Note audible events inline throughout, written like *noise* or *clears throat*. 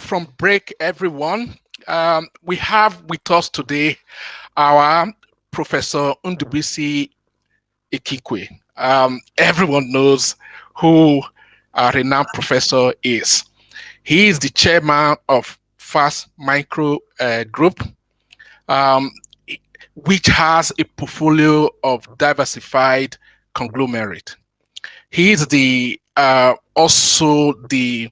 from break, everyone. Um, we have with us today our Professor Ndubuisi Ekekwe. Um, everyone knows who our renowned professor is. He is the chairman of Fast Micro uh, Group, um, which has a portfolio of diversified conglomerate. He is the uh, also the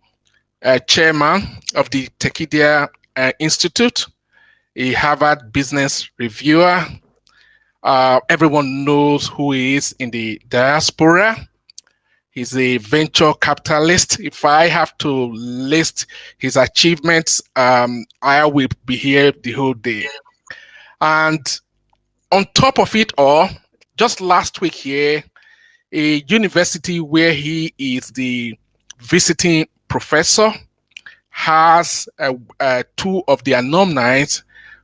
uh, chairman of the Tekedia uh, Institute, a Harvard Business Reviewer. Uh, everyone knows who he is in the diaspora. He's a venture capitalist. If I have to list his achievements, um, I will be here the whole day. And on top of it all, just last week here, a university where he is the visiting professor has two of the alumni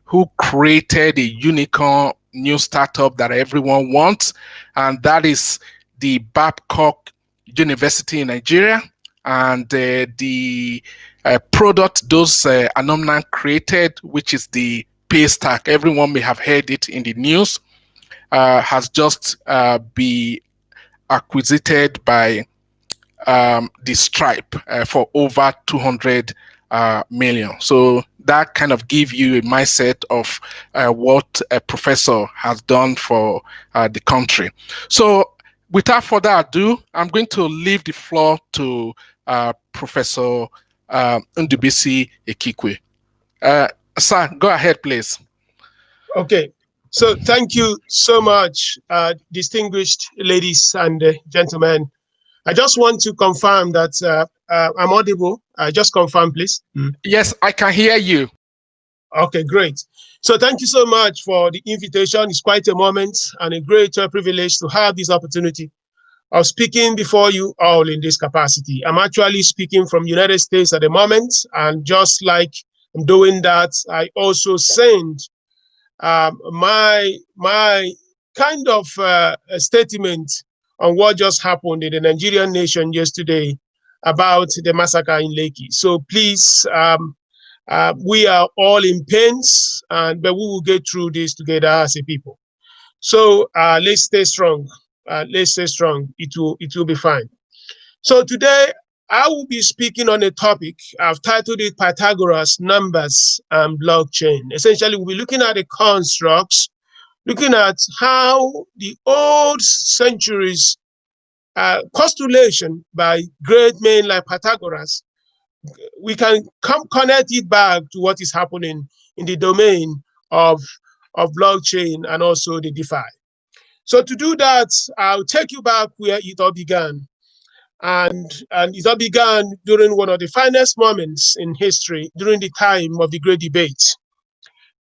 who created a unicorn new startup that everyone wants, and that is the Babcock University in Nigeria. And uh, the uh, product those uh, alumni created, which is the Paystack, everyone may have heard it in the news, uh, has just been acquisited by um, the Stripe uh, for over 200 uh, million. So that kind of give you a mindset of uh, what a professor has done for uh, the country. So without further ado, I'm going to leave the floor to uh, Professor uh, Ndubuisi Ekekwe. Uh, sir, go ahead, please. Okay. So thank you so much, distinguished ladies and gentlemen. I just want to confirm that uh, uh, I'm audible. Uh, just confirm, please. Mm. Yes, I can hear you. Okay, great. So thank you so much for the invitation. It's quite a moment and a great uh, privilege to have this opportunity of speaking before you all in this capacity. I'm actually speaking from United States at the moment, and just like I'm doing that, I also send um, my my kind of uh, statement on what just happened in the Nigerian nation yesterday about the massacre in Lekki. So please, um, uh, we are all in pains, and but we will get through this together as a people. So uh, let's stay strong. Uh, let's stay strong. It will it will be fine. So today I will be speaking on a topic I've titled it Pythagoras, Numbers, and Blockchain. Essentially, we'll be looking at the constructs looking at how the old centuries uh, postulation by great men like Pythagoras, we can come connect it back to what is happening in the domain of, of blockchain and also the DeFi. So to do that, I'll take you back where it all began. And, and it all began during one of the finest moments in history, during the time of the Great Debate.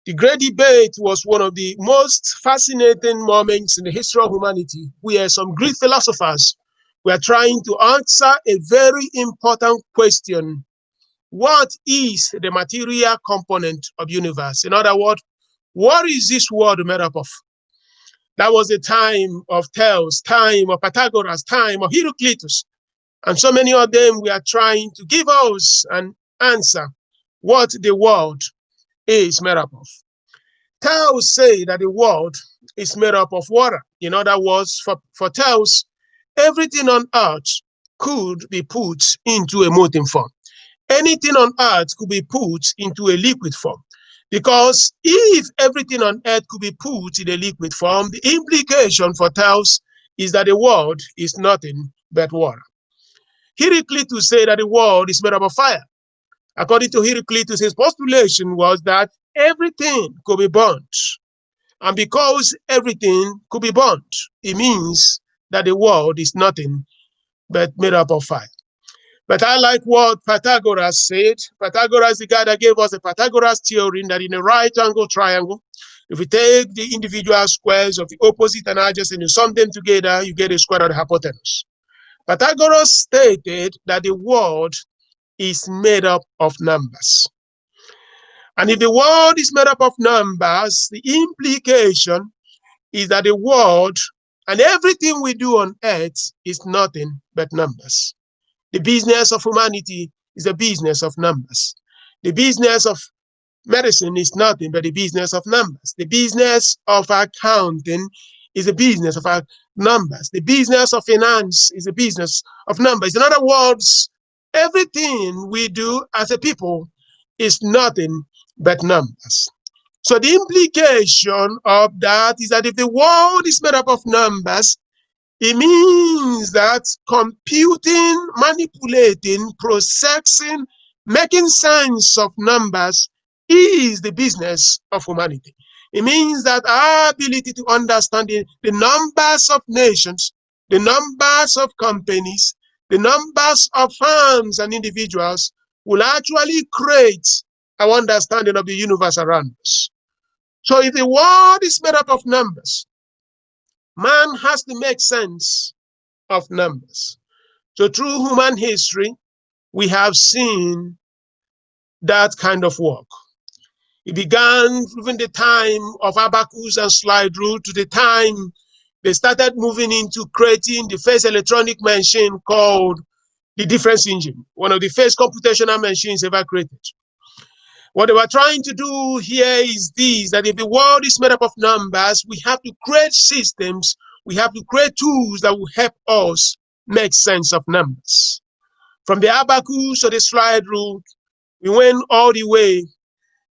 The Great Debate was one of the most fascinating moments in the history of humanity, where some Greek philosophers were trying to answer a very important question. What is the material component of universe? In other words, what is this world made up of? That was the time of Thales, time of Pythagoras, time of Heraclitus. And so many of them were trying to give us an answer what the world is made up of. Thales say that the world is made up of water. In other words, for, for Thales, everything on earth could be put into a molten form. Anything on earth could be put into a liquid form. Because if everything on earth could be put in a liquid form, the implication for Thales is that the world is nothing but water. Heraclitus said that the world is made up of fire. According to Heraclitus, his postulation was that everything could be burnt. And because everything could be burnt, it means that the world is nothing but made up of fire. But I like what Pythagoras said. Pythagoras, the guy that gave us the Pythagoras theorem that in a right angle triangle, if we take the individual squares of the opposite and adjacent and you sum them together, you get a square of the hypotenuse. Pythagoras stated that the world is made up of numbers. And if the world is made up of numbers, the implication is that the world and everything we do on earth is nothing but numbers. The business of humanity is a business of numbers. The business of medicine is nothing but the business of numbers. The business of accounting is a business of our numbers. The business of finance is a business of numbers. In other words, everything we do as a people is nothing but numbers. So the implication of that is that if the world is made up of numbers, it means that computing, manipulating, processing, making sense of numbers is the business of humanity. It means that our ability to understand the, the numbers of nations, the numbers of companies, the numbers of firms and individuals will actually create our understanding of the universe around us. So if the world is made up of numbers, man has to make sense of numbers. So through human history, we have seen that kind of work. It began from the time of abacus and slide rule to the time they started moving into creating the first electronic machine called the difference engine, one of the first computational machines ever created. What they were trying to do here is this, that if the world is made up of numbers, we have to create systems, we have to create tools that will help us make sense of numbers. From the abacus to the slide rule, we went all the way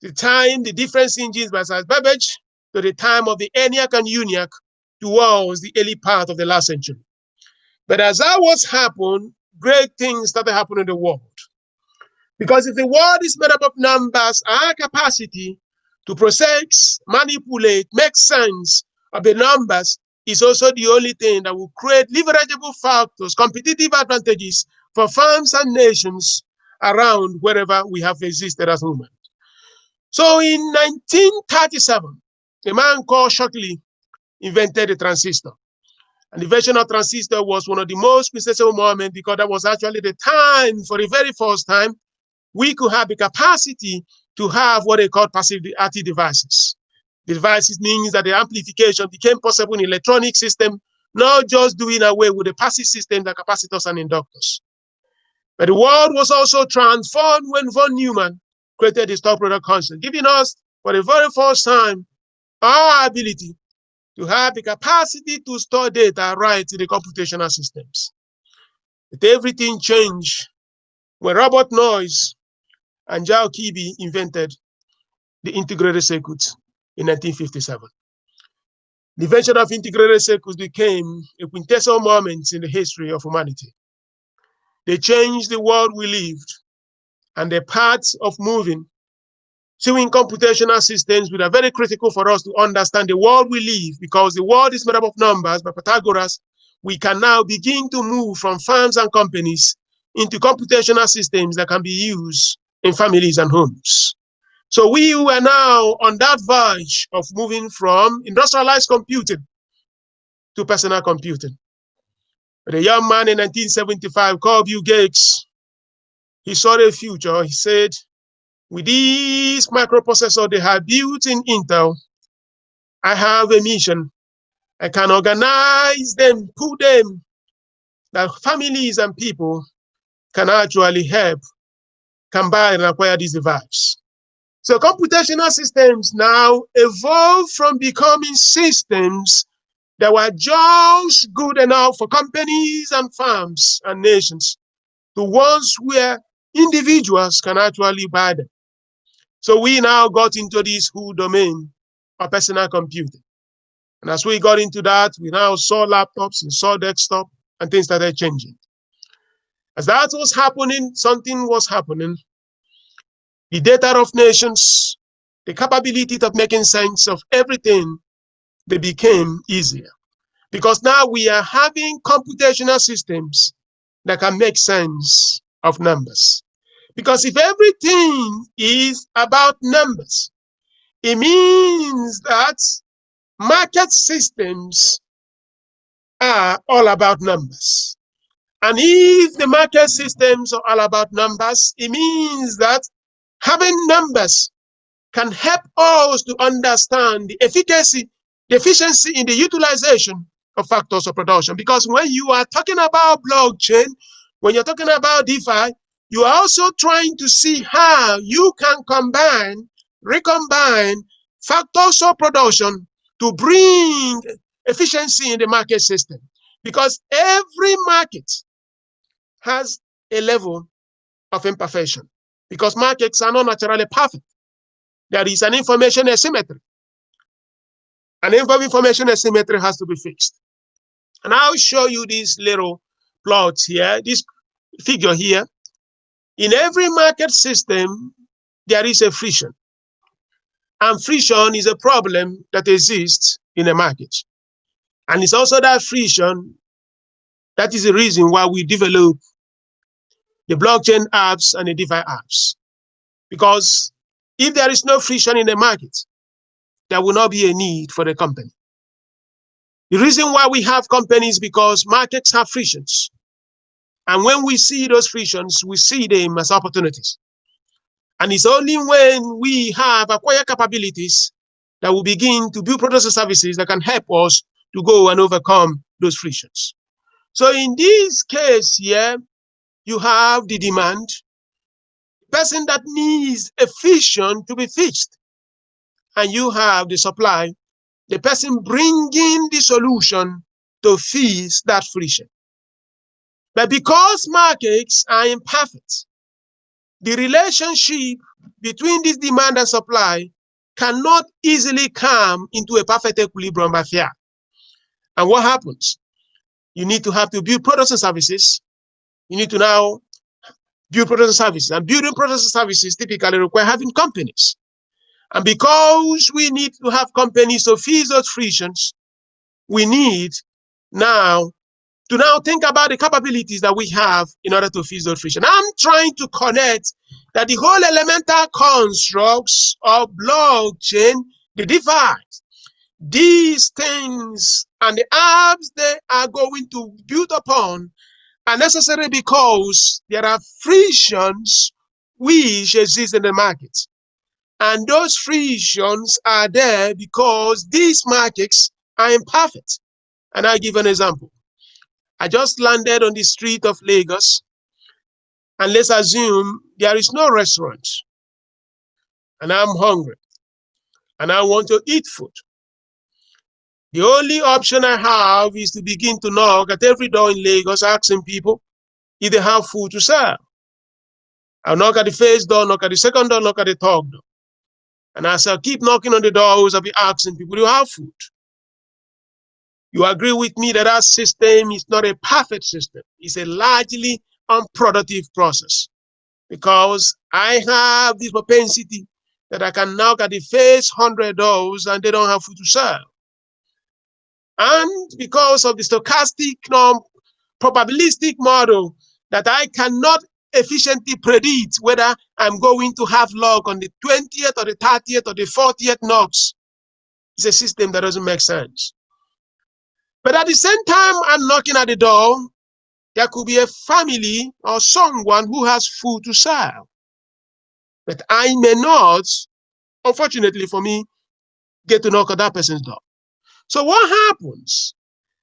the time the difference engines by Babbage to the time of the ENIAC and UNIVAC towards the early part of the last century. But as that was happening, great things started happening in the world. Because if the world is made up of numbers, our capacity to process, manipulate, make sense of the numbers is also the only thing that will create leverageable factors, competitive advantages for firms and nations around wherever we have existed as humans. So in 1937, a man called Shockley invented the transistor. And the version of transistor was one of the most quintessential moments because that was actually the time, for the very first time, we could have the capacity to have what they call passive active devices. The devices means that the amplification became possible in electronic system, not just doing away with the passive system, the capacitors and inductors. But the world was also transformed when von Neumann created the stored program concept, giving us for the very first time our ability to have the capacity to store data right in the computational systems. But everything changed when Robert Noyce and Jack Kilby invented the integrated circuit in 1957. The invention of integrated circuits became a quintessential moment in the history of humanity. They changed the world we lived and the paths of moving. So in computational systems, which are very critical for us to understand the world we live, because the world is made up of numbers by Pythagoras, we can now begin to move from firms and companies into computational systems that can be used in families and homes. So we are now on that verge of moving from industrialized computing to personal computing. But a young man in 1975 called Bill Gates he saw the future. He said, with this microprocessor they have built in Intel, I have a mission. I can organize them, put them, that families and people can actually help combine and acquire these devices. So computational systems now evolve from becoming systems that were just good enough for companies and firms and nations to ones where individuals can actually buy them. So we now got into this whole domain of personal computing. And as we got into that, we now saw laptops and saw desktop and things started changing. As that was happening, something was happening. The data of nations, the capability of making sense of everything, they became easier. Because now we are having computational systems that can make sense of numbers. Because if everything is about numbers, it means that market systems are all about numbers. And if the market systems are all about numbers, it means that having numbers can help us to understand the efficacy, the efficiency in the utilization of factors of production. Because when you are talking about blockchain, when you're talking about DeFi, you are also trying to see how you can combine, recombine factors of production to bring efficiency in the market system. Because every market has a level of imperfection. Because markets are not naturally perfect. There is an information asymmetry. An information asymmetry has to be fixed. And I'll show you this little plot here, this figure here. In every market system, there is a friction. And friction is a problem that exists in a market. And it's also that friction that is the reason why we develop the blockchain apps and the DeFi apps. Because if there is no friction in the market, there will not be a need for the company. The reason why we have companies because markets have frictions. And when we see those frictions, we see them as opportunities. And it's only when we have acquired capabilities that we begin to build products and services that can help us to go and overcome those frictions. So in this case here, you have the demand, the person that needs a friction to be fixed. And you have the supply, the person bringing the solution to fix that friction. But because markets are imperfect, the relationship between this demand and supply cannot easily come into a perfect equilibrium affair. And what happens? You need to have to build products and services. You need to now build products and services. And building products and services typically require having companies. And because we need to have companies to fix those frictions, we need now to now think about the capabilities that we have in order to fix those friction. I'm trying to connect that the whole elemental constructs of blockchain, the device, these things and the apps they are going to build upon are necessary because there are frictions which exist in the market. And those frictions are there because these markets are imperfect. And I'll give an example. I just landed on the street of Lagos, and let's assume there is no restaurant, and I'm hungry, and I want to eat food. The only option I have is to begin to knock at every door in Lagos, asking people if they have food to serve. I'll knock at the first door, knock at the second door, knock at the third door. And as I keep knocking on the doors, I'll be asking people, do you have food? You agree with me that our system is not a perfect system. It's a largely unproductive process because I have this propensity that I can knock at the first hundred doors and they don't have food to serve. And because of the stochastic norm, probabilistic model that I cannot efficiently predict whether I'm going to have luck on the 20th or the 30th or the 40th knocks, it's a system that doesn't make sense. But at the same time, I'm knocking at the door, there could be a family or someone who has food to serve. But I may not, unfortunately for me, get to knock at that person's door. So what happens?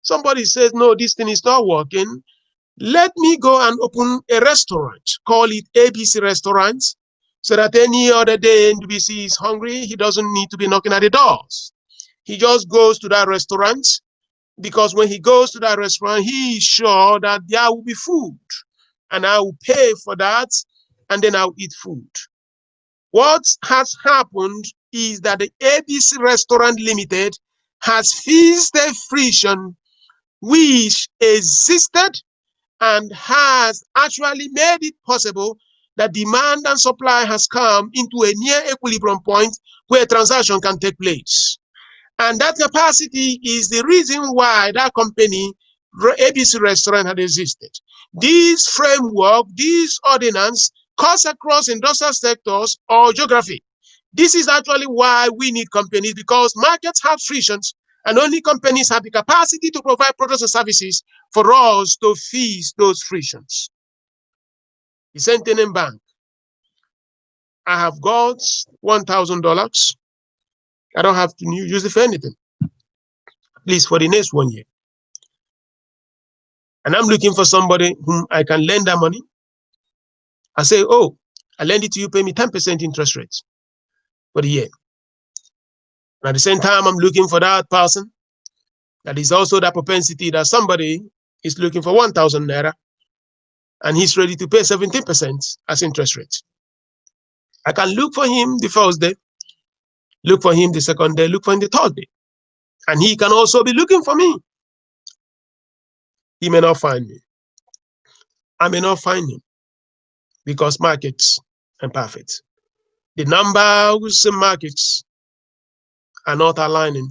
Somebody says, no, this thing is not working. Let me go and open a restaurant, call it ABC Restaurant, so that any other day NDBC is hungry, he doesn't need to be knocking at the doors. He just goes to that restaurant because when he goes to that restaurant, he is sure that there will be food and I will pay for that and then I'll eat food. What has happened is that the ABC Restaurant Limited has fixed a friction which existed and has actually made it possible that demand and supply has come into a near equilibrium point where transaction can take place. And that capacity is the reason why that company, ABC Restaurant, had existed. This framework, this ordinance, cuts across industrial sectors or geography. This is actually why we need companies because markets have frictions and only companies have the capacity to provide products and services for us to fix those frictions. The Centennial Bank. I have got $1,000 I don't have to use it for anything, at least for the next one year. And I'm looking for somebody whom I can lend that money. I say, oh, I lend it to you, pay me 10% interest rate for the year. And at the same time, I'm looking for that person that is also that propensity that somebody is looking for 1,000 naira and he's ready to pay 17% as interest rate. I can look for him the first day, look for him the second day, look for him the third day. And he can also be looking for me. He may not find me. I may not find him because markets are perfect. The numbers in markets are not aligning.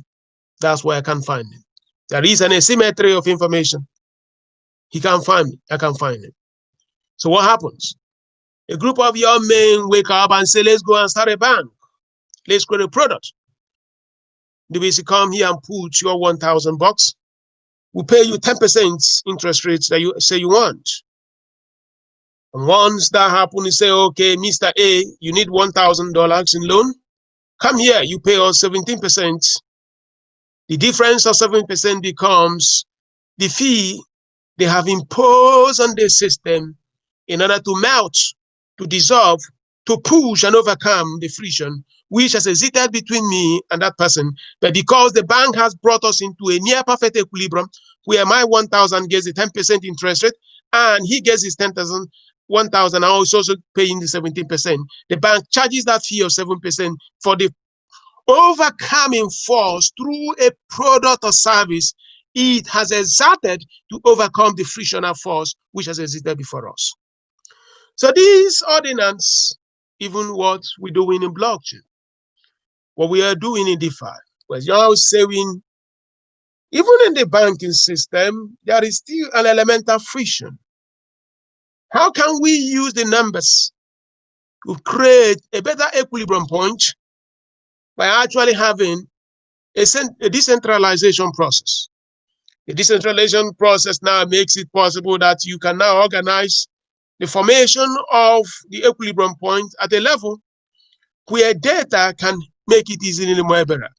That's why I can't find him. There is an asymmetry of information. He can't find me. I can't find him. So what happens? A group of young men wake up and say, let's go and start a bank. Let's create a product. The BC come here and put your 1,000 bucks. We pay you 10% interest rates that you say you want. And once that happens, you say, okay, Mr. A, you need $1,000 in loan. Come here, you pay us 17%. The difference of 7% becomes the fee they have imposed on the system in order to melt, to dissolve, to push and overcome the friction which has existed between me and that person. But because the bank has brought us into a near perfect equilibrium where my 1,000 gets a 10% interest rate and he gets his 10,000, 1,000, I also paying the 17%. The bank charges that fee of 7% for the overcoming force through a product or service it has exerted to overcome the frictional force which has existed before us. So this ordinance, even what we're doing in blockchain, what we are doing in DeFi, was you're saying, even in the banking system, there is still an element of friction. How can we use the numbers to create a better equilibrium point by actually having a, a decentralization process? The decentralization process now makes it possible that you can now organize the formation of the equilibrium point at a level where data can make it easily better.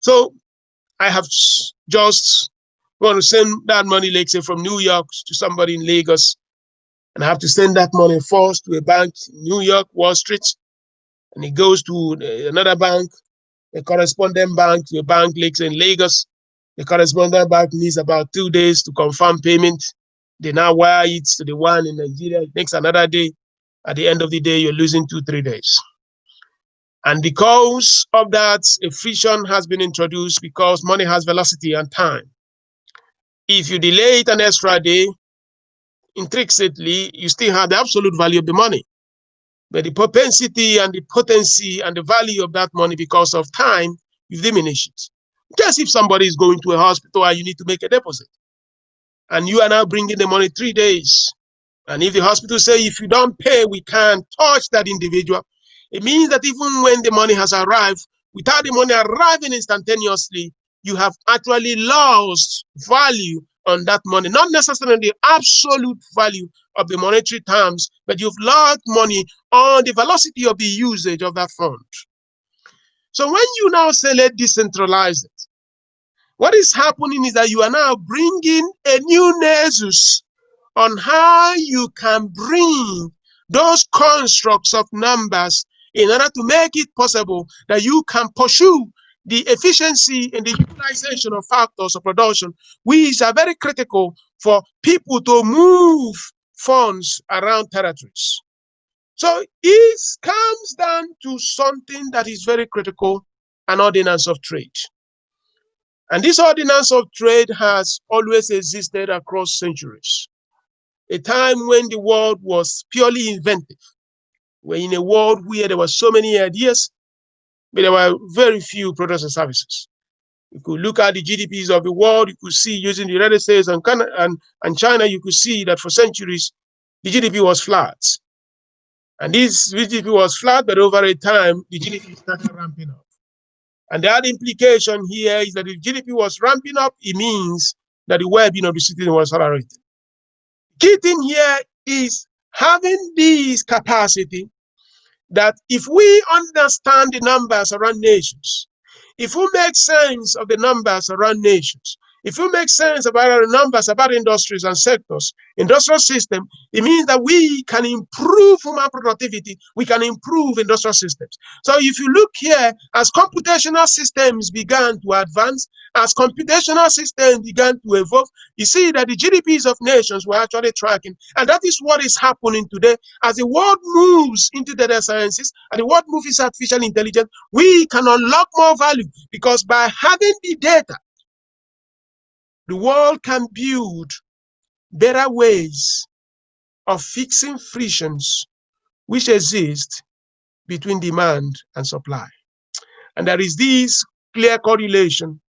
So I have just want to send that money, let's say from New York to somebody in Lagos, and I have to send that money first to a bank in New York, Wall Street, and it goes to uh, another bank, a correspondent bank to a bank, let's say in Lagos. The correspondent bank needs about two days to confirm payment. They now wire it to the one in Nigeria. It takes another day. At the end of the day, you're losing two, three days. And because of that, friction has been introduced because money has velocity and time. If you delay it an extra day, intrinsically, you still have the absolute value of the money. But the propensity and the potency and the value of that money because of time, you diminish it. Just if somebody is going to a hospital and you need to make a deposit and you are now bringing the money three days. And if the hospital say, if you don't pay, we can't touch that individual, it means that even when the money has arrived, without the money arriving instantaneously, you have actually lost value on that money, not necessarily the absolute value of the monetary terms, but you've lost money on the velocity of the usage of that fund. So when you now say let decentralize it, what is happening is that you are now bringing a new nexus on how you can bring those constructs of numbers in order to make it possible that you can pursue the efficiency and the utilization of factors of production, which are very critical for people to move funds around territories. So it comes down to something that is very critical, an ordinance of trade. And this ordinance of trade has always existed across centuries. A time when the world was purely inventive. We're in a world where there were so many ideas, but there were very few products and services. You could look at the GDPs of the world, you could see using the United States and, Canada, and, and China, you could see that for centuries, the GDP was flat. And this GDP was flat, but over a time, the GDP started ramping up. And the other implication here is that if GDP was ramping up, it means that the well-being of the citizen was accelerating. Key thing here is having this capacity that if we understand the numbers around nations, if we make sense of the numbers around nations, If you make sense about our numbers, about industries and sectors, industrial system, it means that we can improve human productivity, we can improve industrial systems. So if you look here, as computational systems began to advance, as computational systems began to evolve, you see that the GDPs of nations were actually tracking. And that is what is happening today. As the world moves into data sciences and the world moves into artificial intelligence, we can unlock more value because by having the data, the world can build better ways of fixing frictions which exist between demand and supply. And there is this clear correlation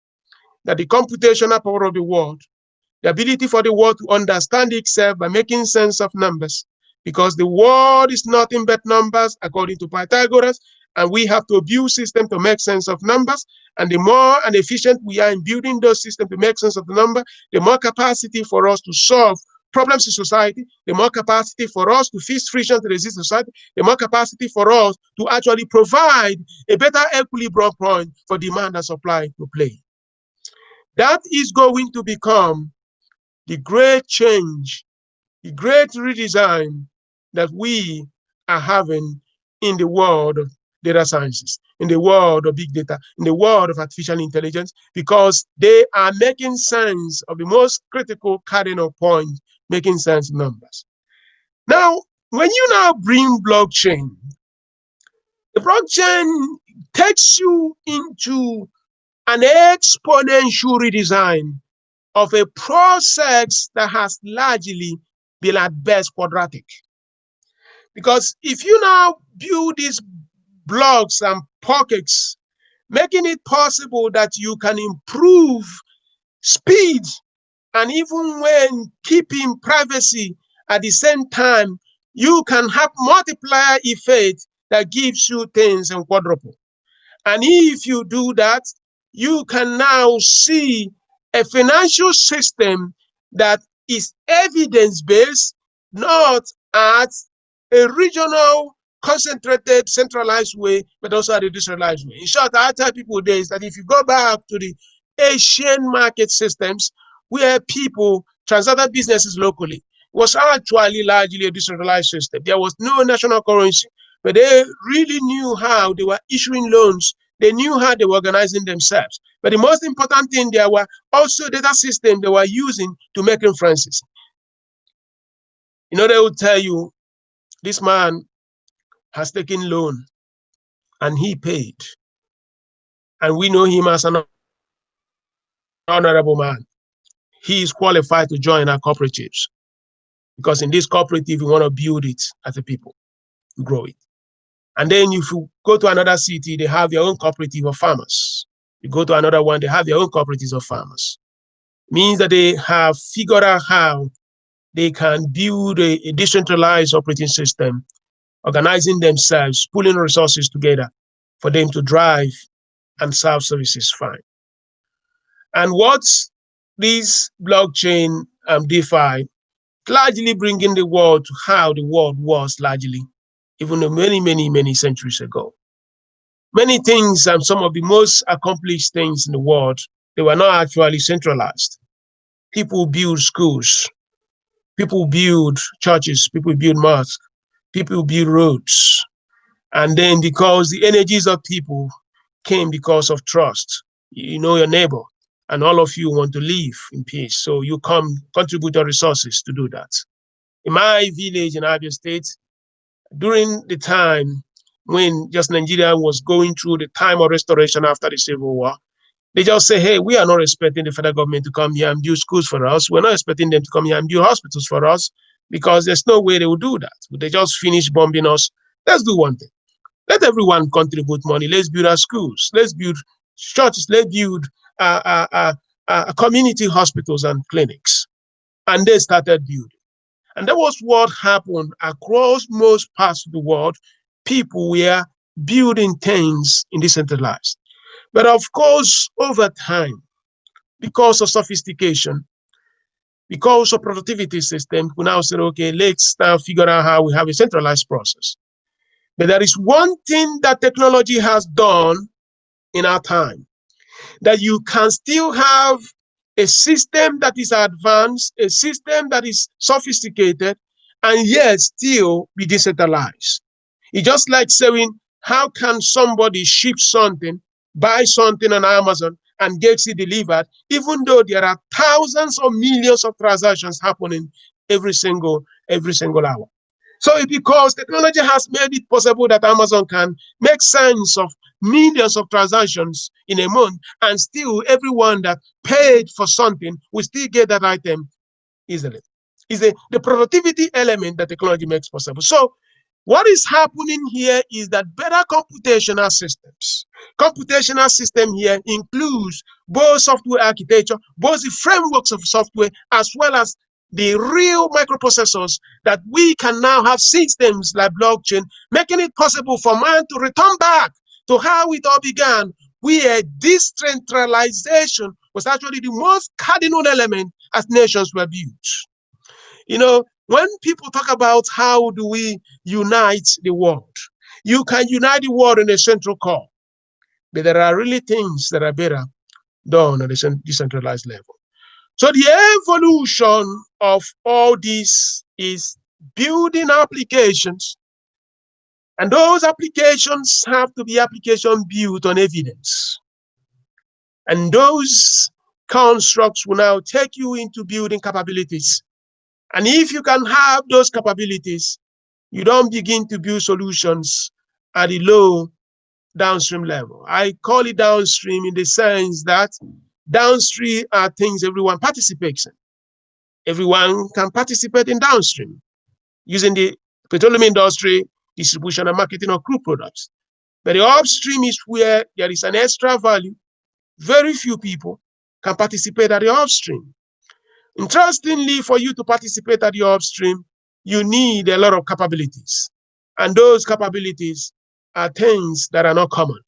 that the computational power of the world, the ability for the world to understand itself by making sense of numbers, because the world is nothing but numbers according to Pythagoras, and we have to build systems to make sense of numbers. And the more and efficient we are in building those systems to make sense of the number, the more capacity for us to solve problems in society, the more capacity for us to fix friction to resist society, the more capacity for us to actually provide a better equilibrium point for demand and supply to play. That is going to become the great change, the great redesign that we are having in the world data sciences, in the world of big data, in the world of artificial intelligence, because they are making sense of the most critical cardinal point, making sense numbers. Now, when you now bring blockchain, the blockchain takes you into an exponential redesign of a process that has largely been at best quadratic. Because if you now build these blocks and pockets, making it possible that you can improve speed and even when keeping privacy at the same time, you can have multiplier effect that gives you things in quadruple. And if you do that, you can now see a financial system that is evidence-based, not at a regional, concentrated, centralized way, but also a decentralized way. In short, I tell people there is that if you go back to the Asian market systems where people transacted businesses locally, was actually largely a decentralized system. There was no national currency, but they really knew how they were issuing loans. They knew how they were organizing themselves. But the most important thing, there were also data systems they were using to make inferences. You know, they would tell you this man has taken loan and he paid. And we know him as an honorable man. He is qualified to join our cooperatives because in this cooperative, we want to build it as a people, grow it. And then if you go to another city, they have their own cooperative of farmers. You go to another one, they have their own cooperatives of farmers. Means that they have figured out how they can build a, a decentralized operating system, organizing themselves, pulling resources together for them to drive and serve services fine. And what this blockchain um, DeFi largely bringing the world to how the world was largely, even many, many, many centuries ago. Many things and some of the most accomplished things in the world, they were not actually centralized. People build schools, People build churches, people build mosques, people build roads. And then because the energies of people came because of trust, you know your neighbor, and all of you want to live in peace. So you come contribute your resources to do that. In my village in Abia State, during the time when just Nigeria was going through the time of restoration after the Civil War, they just say, hey, we are not expecting the federal government to come here and build schools for us. We're not expecting them to come here and build hospitals for us because there's no way they will do that. They just finish bombing us. Let's do one thing. Let everyone contribute money. Let's build our schools. Let's build churches. Let's build uh, uh, uh, uh, community hospitals and clinics. And they started building. And that was what happened across most parts of the world. People were building things in decentralized. But of course, over time, because of sophistication, because of productivity system, we now say, okay, let's now figure out how we have a centralized process. But there is one thing that technology has done in our time, that you can still have a system that is advanced, a system that is sophisticated, and yet still be decentralized. It's just like saying, how can somebody ship something, buy something on Amazon, and get it delivered, even though there are thousands or millions of transactions happening every single every single hour. So because technology has made it possible that Amazon can make sense of millions of transactions in a month, and still everyone that paid for something will still get that item easily. Is the, the productivity element that technology makes possible. So what is happening here is that better computational systems. Computational system here includes both software architecture, both the frameworks of software, as well as the real microprocessors that we can now have systems like blockchain, making it possible for man to return back to how it all began, where decentralization was actually the most cardinal element as nations were built. You know, when people talk about how do we unite the world, you can unite the world in a central core, but there are really things that are better done at a decentralized level. So the evolution of all this is building applications. And those applications have to be application built on evidence. And those constructs will now take you into building capabilities and if you can have those capabilities, you don't begin to build solutions at the low downstream level. I call it downstream in the sense that downstream are things everyone participates in. Everyone can participate in downstream using the petroleum industry, distribution and marketing of crude products. But the upstream is where there is an extra value. Very few people can participate at the upstream. Interestingly, for you to participate at your upstream, you need a lot of capabilities. And those capabilities are things that are not common.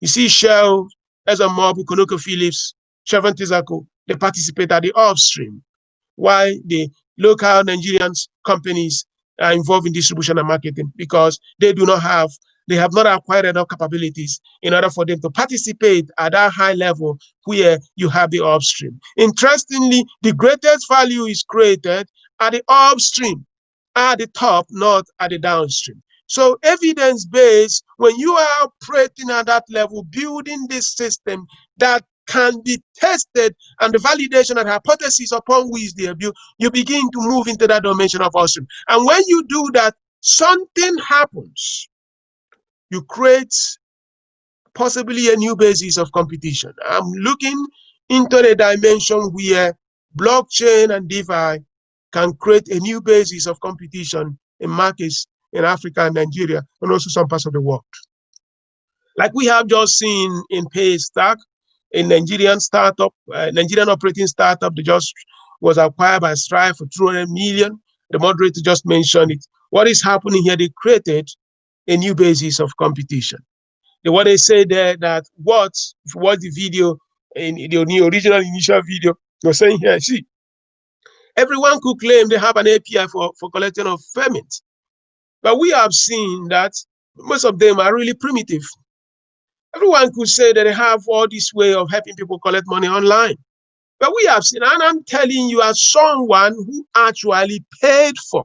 You see Shell, ExxonMobil, ConocoPhillips, Chevron Texaco, they participate at the upstream, while the local Nigerian companies are involved in distribution and marketing because they do not have they have not acquired enough capabilities in order for them to participate at that high level where you have the upstream. Interestingly, the greatest value is created at the upstream, at the top, not at the downstream. So evidence-based, when you are operating at that level, building this system that can be tested and the validation and hypothesis upon which they are built, you begin to move into that dimension of upstream. And when you do that, something happens you create possibly a new basis of competition. I'm looking into the dimension where blockchain and DeFi can create a new basis of competition in markets in Africa and Nigeria and also some parts of the world. Like we have just seen in Paystack, a Nigerian startup, uh, Nigerian operating startup that just was acquired by Stripe for 200 million. The moderator just mentioned it. What is happening here? They created a new basis of competition. The, what they say there that what, if you watch the video, in the original initial video, you're saying here, see, everyone could claim they have an API for, for collecting of payments. But we have seen that most of them are really primitive. Everyone could say that they have all this way of helping people collect money online. But we have seen, and I'm telling you as someone who actually paid for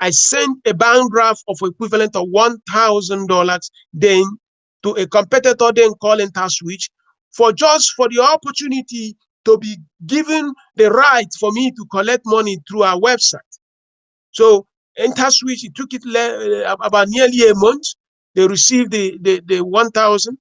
I sent a bank draft of equivalent of $1,000 then to a competitor then calling InterSwitch for just for the opportunity to be given the right for me to collect money through our website. So InterSwitch, it took it uh, about nearly a month. They received the, the, the 1,000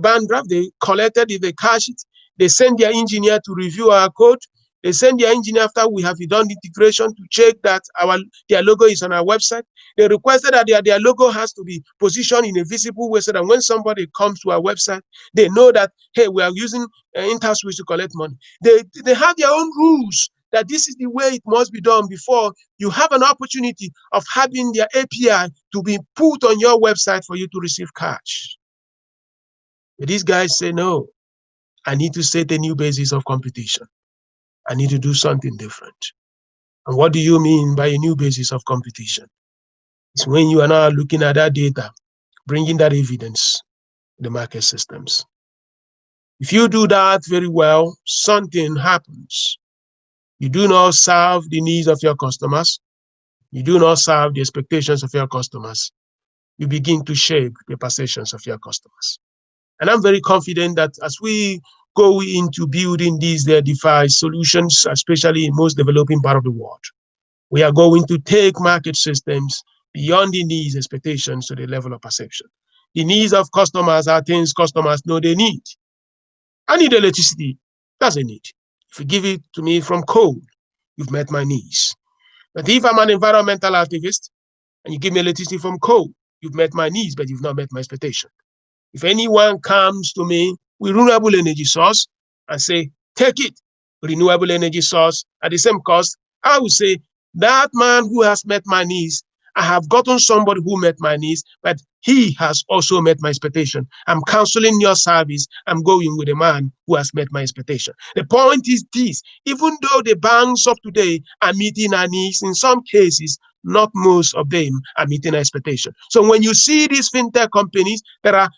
band draft, they collected it, they cashed it, they sent their engineer to review our code, they send their engineer after we have done integration to check that our their logo is on our website. They requested that their, their logo has to be positioned in a visible way so that when somebody comes to our website, they know that, hey, we are using uh, InterSwitch to collect money. They, they have their own rules that this is the way it must be done before you have an opportunity of having their API to be put on your website for you to receive cash. But these guys say, no, I need to set a new basis of competition. I need to do something different. And what do you mean by a new basis of competition? It's when you are now looking at that data, bringing that evidence, the market systems. If you do that very well, something happens. You do not serve the needs of your customers. You do not serve the expectations of your customers. You begin to shape the perceptions of your customers. And I'm very confident that as we go into building these their DeFi solutions, especially in most developing part of the world, we are going to take market systems beyond the needs expectations to the level of perception. The needs of customers are things customers know they need. I need electricity. That's a need. If you give it to me from coal, you've met my needs. But if I'm an environmental activist and you give me electricity from coal, you've met my needs, but you've not met my expectation. If anyone comes to me with renewable energy source and say, take it, renewable energy source at the same cost, I will say, that man who has met my needs I have gotten somebody who met my needs, but he has also met my expectation. I'm canceling your service. I'm going with a man who has met my expectation. The point is this, even though the banks of today are meeting our needs, in some cases, not most of them are meeting our expectation. So when you see these fintech companies that are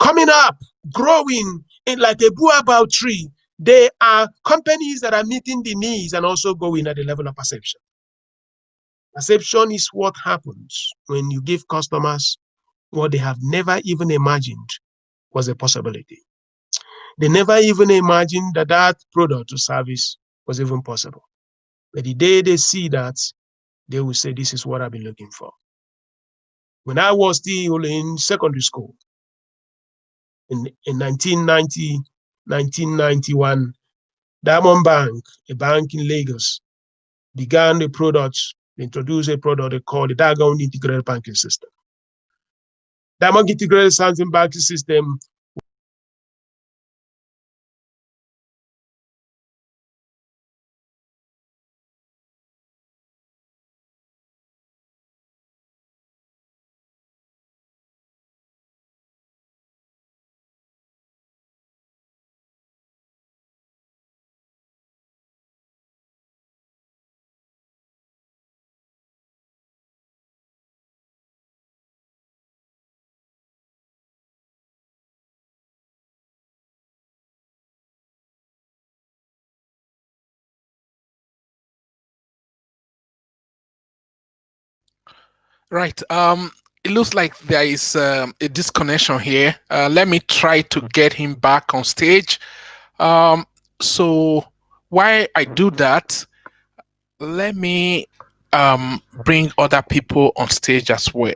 coming up, growing in like a baobab tree, they are companies that are meeting the needs and also going at the level of perception. Perception is what happens when you give customers what they have never even imagined was a possibility. They never even imagined that that product or service was even possible. But the day they see that, they will say, this is what I've been looking for. When I was still in secondary school, in, in 1990, 1991, Diamond Bank, a bank in Lagos, began a product introduced a product they call the Diamond Integrated Banking System. Diamond Integrated Banking System Right. Um, it looks like there is um, a disconnection here. Uh, let me try to get him back on stage. Um, so while I do that, let me um, bring other people on stage as well.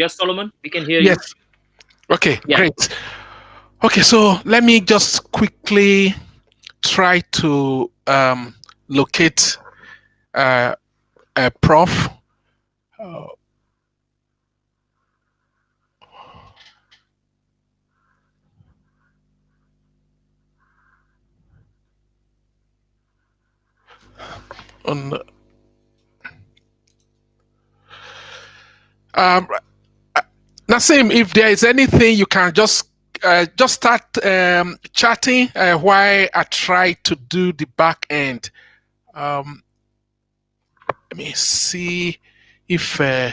Yes, Solomon, we can hear yes. you. Okay, Yeah. great. Okay, so let me just quickly try to um, locate uh, a prof. Uh, on um, Nassim, if there is anything you can just uh, just start um, chatting uh, while I try to do the back end. Um, let me see if uh,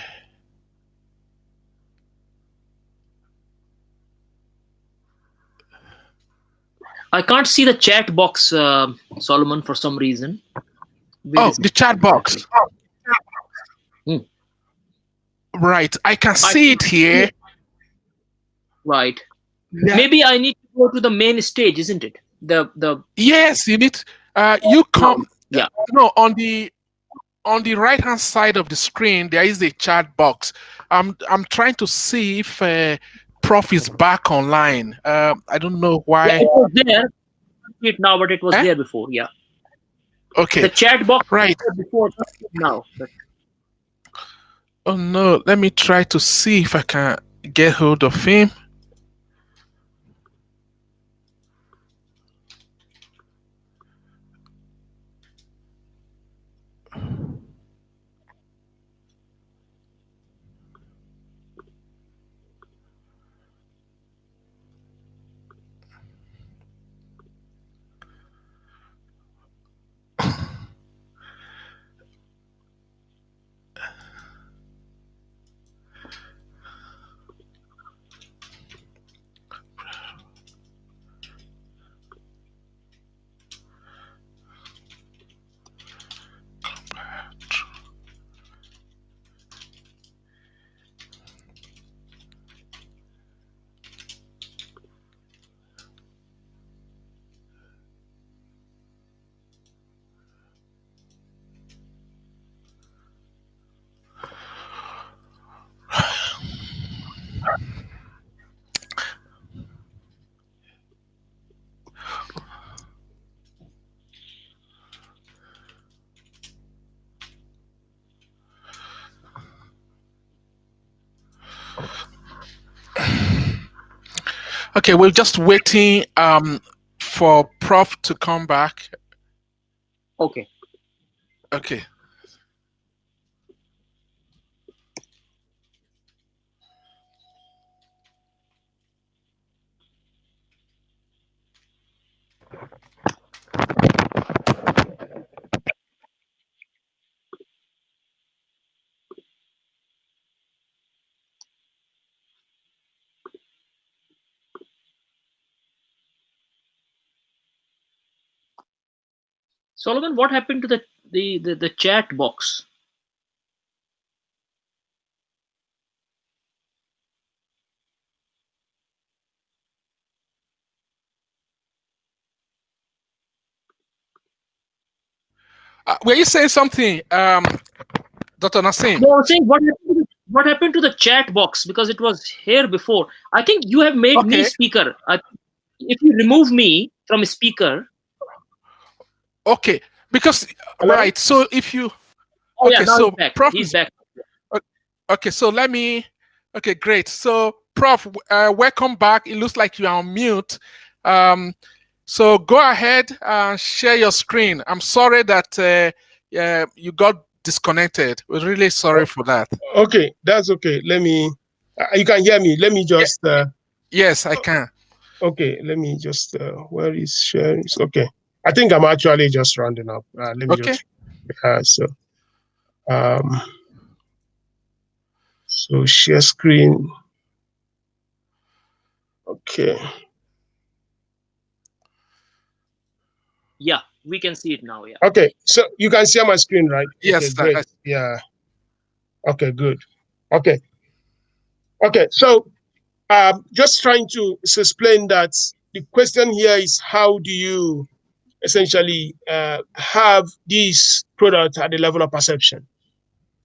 I can't see the chat box, uh, Solomon, for some reason. Where oh the chat box. Hmm. Right, I can see it here. Right. Yeah. Maybe I need to go to the main stage, isn't it? The the Yes, you need. Uh, you come. Yeah. No, on the on the right hand side of the screen there is a chat box. I'm I'm trying to see if uh, Prof is back online. Uh, I don't know yeah, why. it was there. I see it now, but it was Eh? there before. Yeah. Okay, The chat box right. before, now. But Oh no, let me try to see if I can get hold of him. Okay, we're just waiting um, for Prof to come back. Okay. Okay. Solomon, what happened to the the the, the chat box? Uh, were you saying something, um, Dr. Nassim? No, I'm saying what happened, to the, what happened to the chat box because it was here before. I think you have made me Okay. speaker. I, if you remove me from a speaker, Okay, because Hello? right. So if you oh Okay, now so he's back. Prof He's back. okay, so let me. Okay, great. So, Prof, uh, welcome back. It looks like you are on mute. Um, so go ahead and share your screen. I'm sorry that uh, uh, you got disconnected. We're really sorry for that. Okay, that's okay. Let me. Uh, you can hear me. Let me just. Uh, Yes, I can. okay, let me just. Uh, where is sharing? Okay, I think I'm actually just rounding up. Uh, let me Okay. just. Uh, so. Um. So share screen. Okay. Yeah, we can see it now. Yeah. Okay. So you can see my screen, right? Yes, Okay, I- great. Yeah. Okay. Good. Okay. Okay. So, um, just trying to explain that the question here is how do you essentially uh, have this product at the level of perception?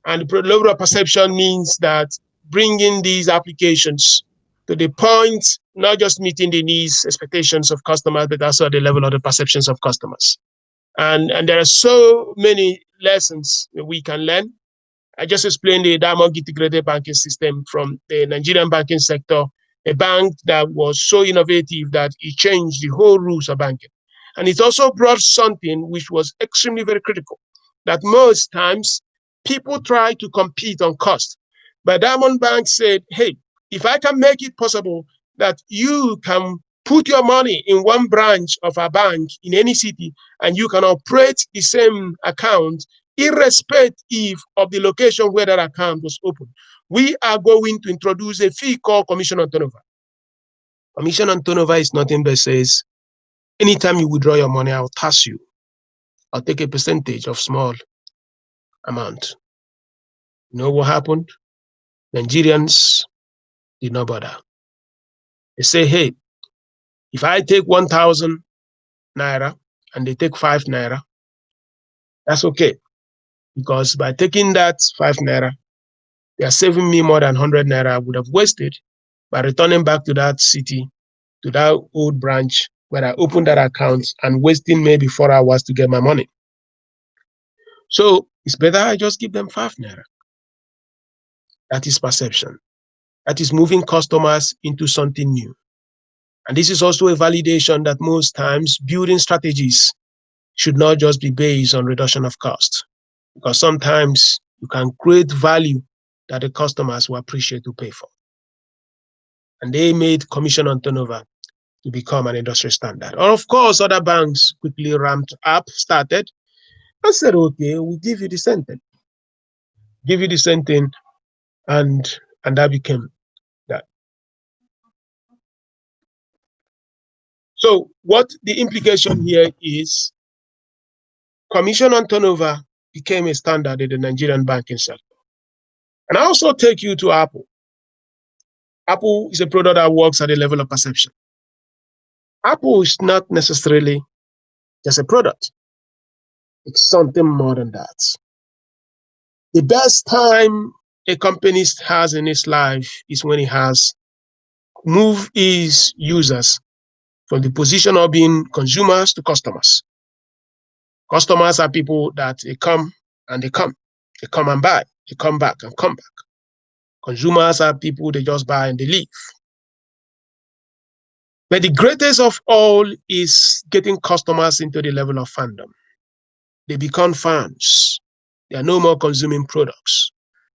And the level of perception means that bringing these applications to the point, not just meeting the needs, expectations of customers, but also at the level of the perceptions of customers. And, and there are so many lessons that we can learn. I just explained the Diamond integrated banking system from the Nigerian banking sector, a bank that was so innovative that it changed the whole rules of banking. And it also brought something which was extremely very critical, that most times people try to compete on cost. But Diamond Bank said, hey, if I can make it possible that you can put your money in one branch of a bank in any city and you can operate the same account irrespective of the location where that account was opened. We are going to introduce a fee called commission on turnover. Commission on turnover is nothing but says, anytime you withdraw your money, I'll tax you. I'll take a percentage of small amount. You know what happened? Nigerians did not bother. They say, hey, if I take 1,000 naira and they take five naira, that's okay. Because by taking that five naira, they are saving me more than 100 naira I would have wasted by returning back to that city, to that old branch where I opened that account and wasting maybe four hours to get my money. So it's better I just give them five naira. That is perception. That is moving customers into something new. And this is also a validation that most times building strategies should not just be based on reduction of cost, because sometimes you can create value that the customers will appreciate to pay for. And they made commission on turnover to become an industry standard. And of course, other banks quickly ramped up, started, and said, okay, we'll give you the same thing. Give you the same thing, and and that became that. So what the implication here is commission on turnover became a standard in the Nigerian banking sector. And I also take you to Apple. Apple is a product that works at the level of perception. Apple is not necessarily just a product. It's something more than that. The best time a company has in its life is when it has moved its users from the position of being consumers to customers. Customers are people that they come and they come, they come and buy, they come back and come back. Consumers are people they just buy and they leave. But the greatest of all is getting customers into the level of fandom. They become fans. They are no more consuming products.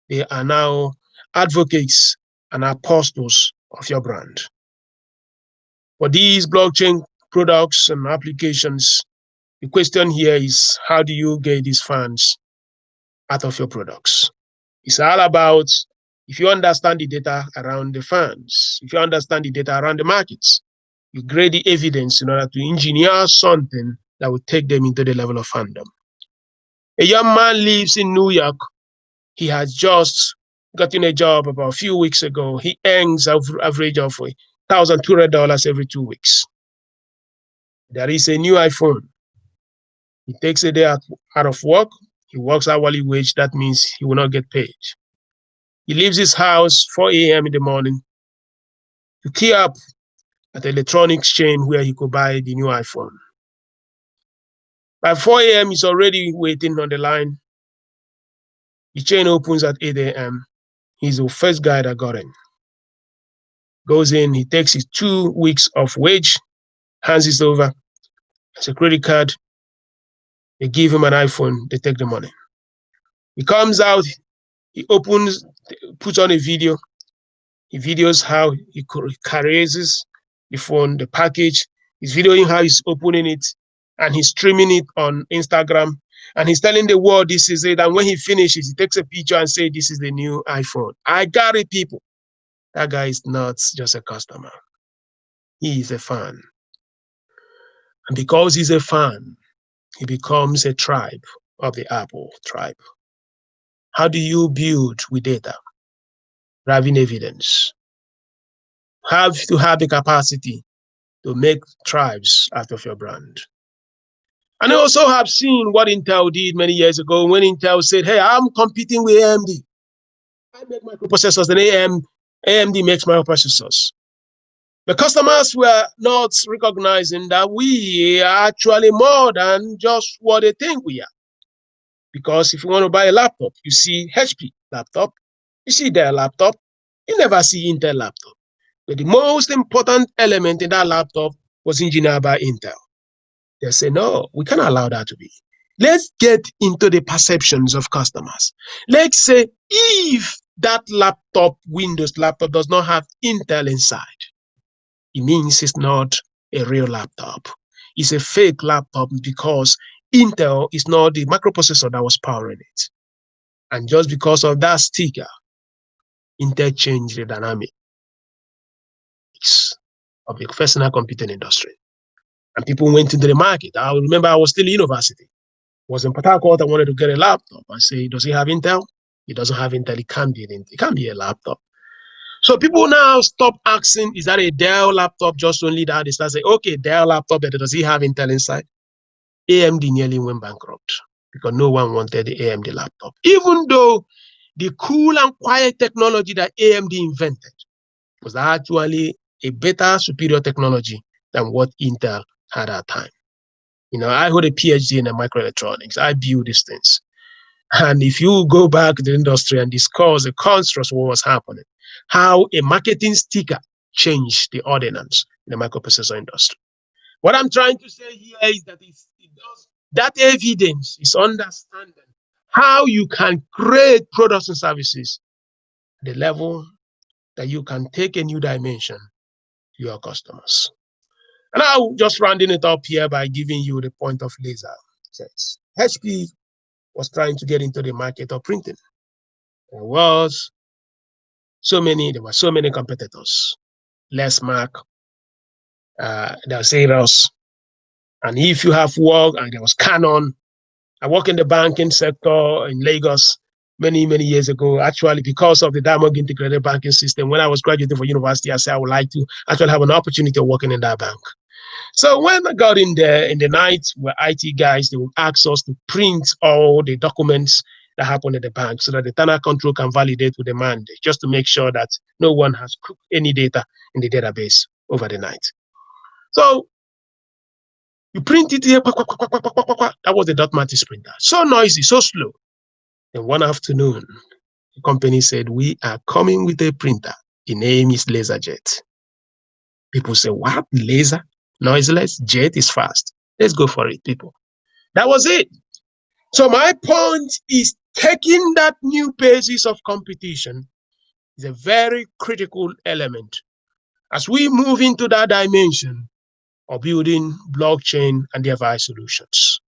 They are now advocates and apostles of your brand. For these blockchain products and applications, the question here is how do you get these fans out of your products? It's all about if you understand the data around the fans, if you understand the data around the markets, grade the evidence in order to engineer something that will take them into the level of fandom. A young man lives in New York. He has just gotten a job about a few weeks ago. He earns an average of $1,200 every two weeks. There is a new iPhone. He takes a day out, out of work. He works hourly wage. That means he will not get paid. He leaves his house 4 a.m. in the morning to key up at the electronics chain where he could buy the new iPhone. By 4 a.m., he's already waiting on the line. The chain opens at 8 a.m. He's the first guy that got in. Goes in, he takes his two weeks of wage, hands it over as a credit card. They give him an iPhone, they take the money. He comes out, he opens, puts on a video. He videos how he carries the phone, the package. He's videoing how he's opening it and he's streaming it on Instagram. And he's telling the world this is it. And when he finishes, he takes a picture and say, this is the new iPhone. I got it, people. That guy is not just a customer. He is a fan. And because he's a fan, he becomes a tribe of the Apple tribe. How do you build with data? Driving evidence. Have to have the capacity to make tribes out of your brand. And I also have seen what Intel did many years ago when Intel said, hey, I'm competing with AMD. I make microprocessors and AM, AMD makes microprocessors. The customers were not recognizing that we are actually more than just what they think we are. Because if you want to buy a laptop, you see HP laptop, you see their laptop, you never see Intel laptop. But the most important element in that laptop was engineered by Intel. They say, no, we can't allow that to be. Let's get into the perceptions of customers. Let's say if that laptop, Windows laptop, does not have Intel inside, it means it's not a real laptop. It's a fake laptop because Intel is not the microprocessor that was powering it. And just because of that sticker, Intel changed the of the personal computing industry. And people went into the market. I remember I was still in university. was in Port. I wanted to get a laptop. I say, does he have Intel? He doesn't have Intel. It can't be an, it can't be a laptop. So people now stop asking, is that a Dell laptop? Just only that they start saying, okay, Dell laptop, but does he have Intel inside? AMD nearly went bankrupt because no one wanted the AMD laptop. Even though the cool and quiet technology that AMD invented was actually a better, superior technology than what Intel had at that time. You know, I hold a PhD in microelectronics. I build these things. And if you go back to the industry and discuss the constructs what was happening, how a marketing sticker changed the ordinance in the microprocessor industry. What I'm trying to say here is that it does, that evidence is understanding how you can create products and services the level that you can take a new dimension your customers. And I'll just rounding it up here by giving you the point of laser sets. HP was trying to get into the market of printing. There was so many, there were so many competitors. Lexmark, uh, there was. And if you have work, and there was Canon. I work in the banking sector in Lagos many, many years ago, actually, because of the Diamond Integrated Banking System. When I was graduating from university, I said I would like to actually have an opportunity of working in that bank. So when I got in there in the night, where IT guys, they would ask us to print all the documents that happen at the bank so that the internal control can validate with the mandate, just to make sure that no one has cooked any data in the database over the night. So you print it here, that was the dot matrix printer. So noisy, so slow. Then one afternoon, the company said, we are coming with a printer. The name is LaserJet. People say, what? Laser? Noiseless? Jet is fast. Let's go for it, people. That was it. So my point is taking that new basis of competition is a very critical element as we move into that dimension of building blockchain and DeFi solutions.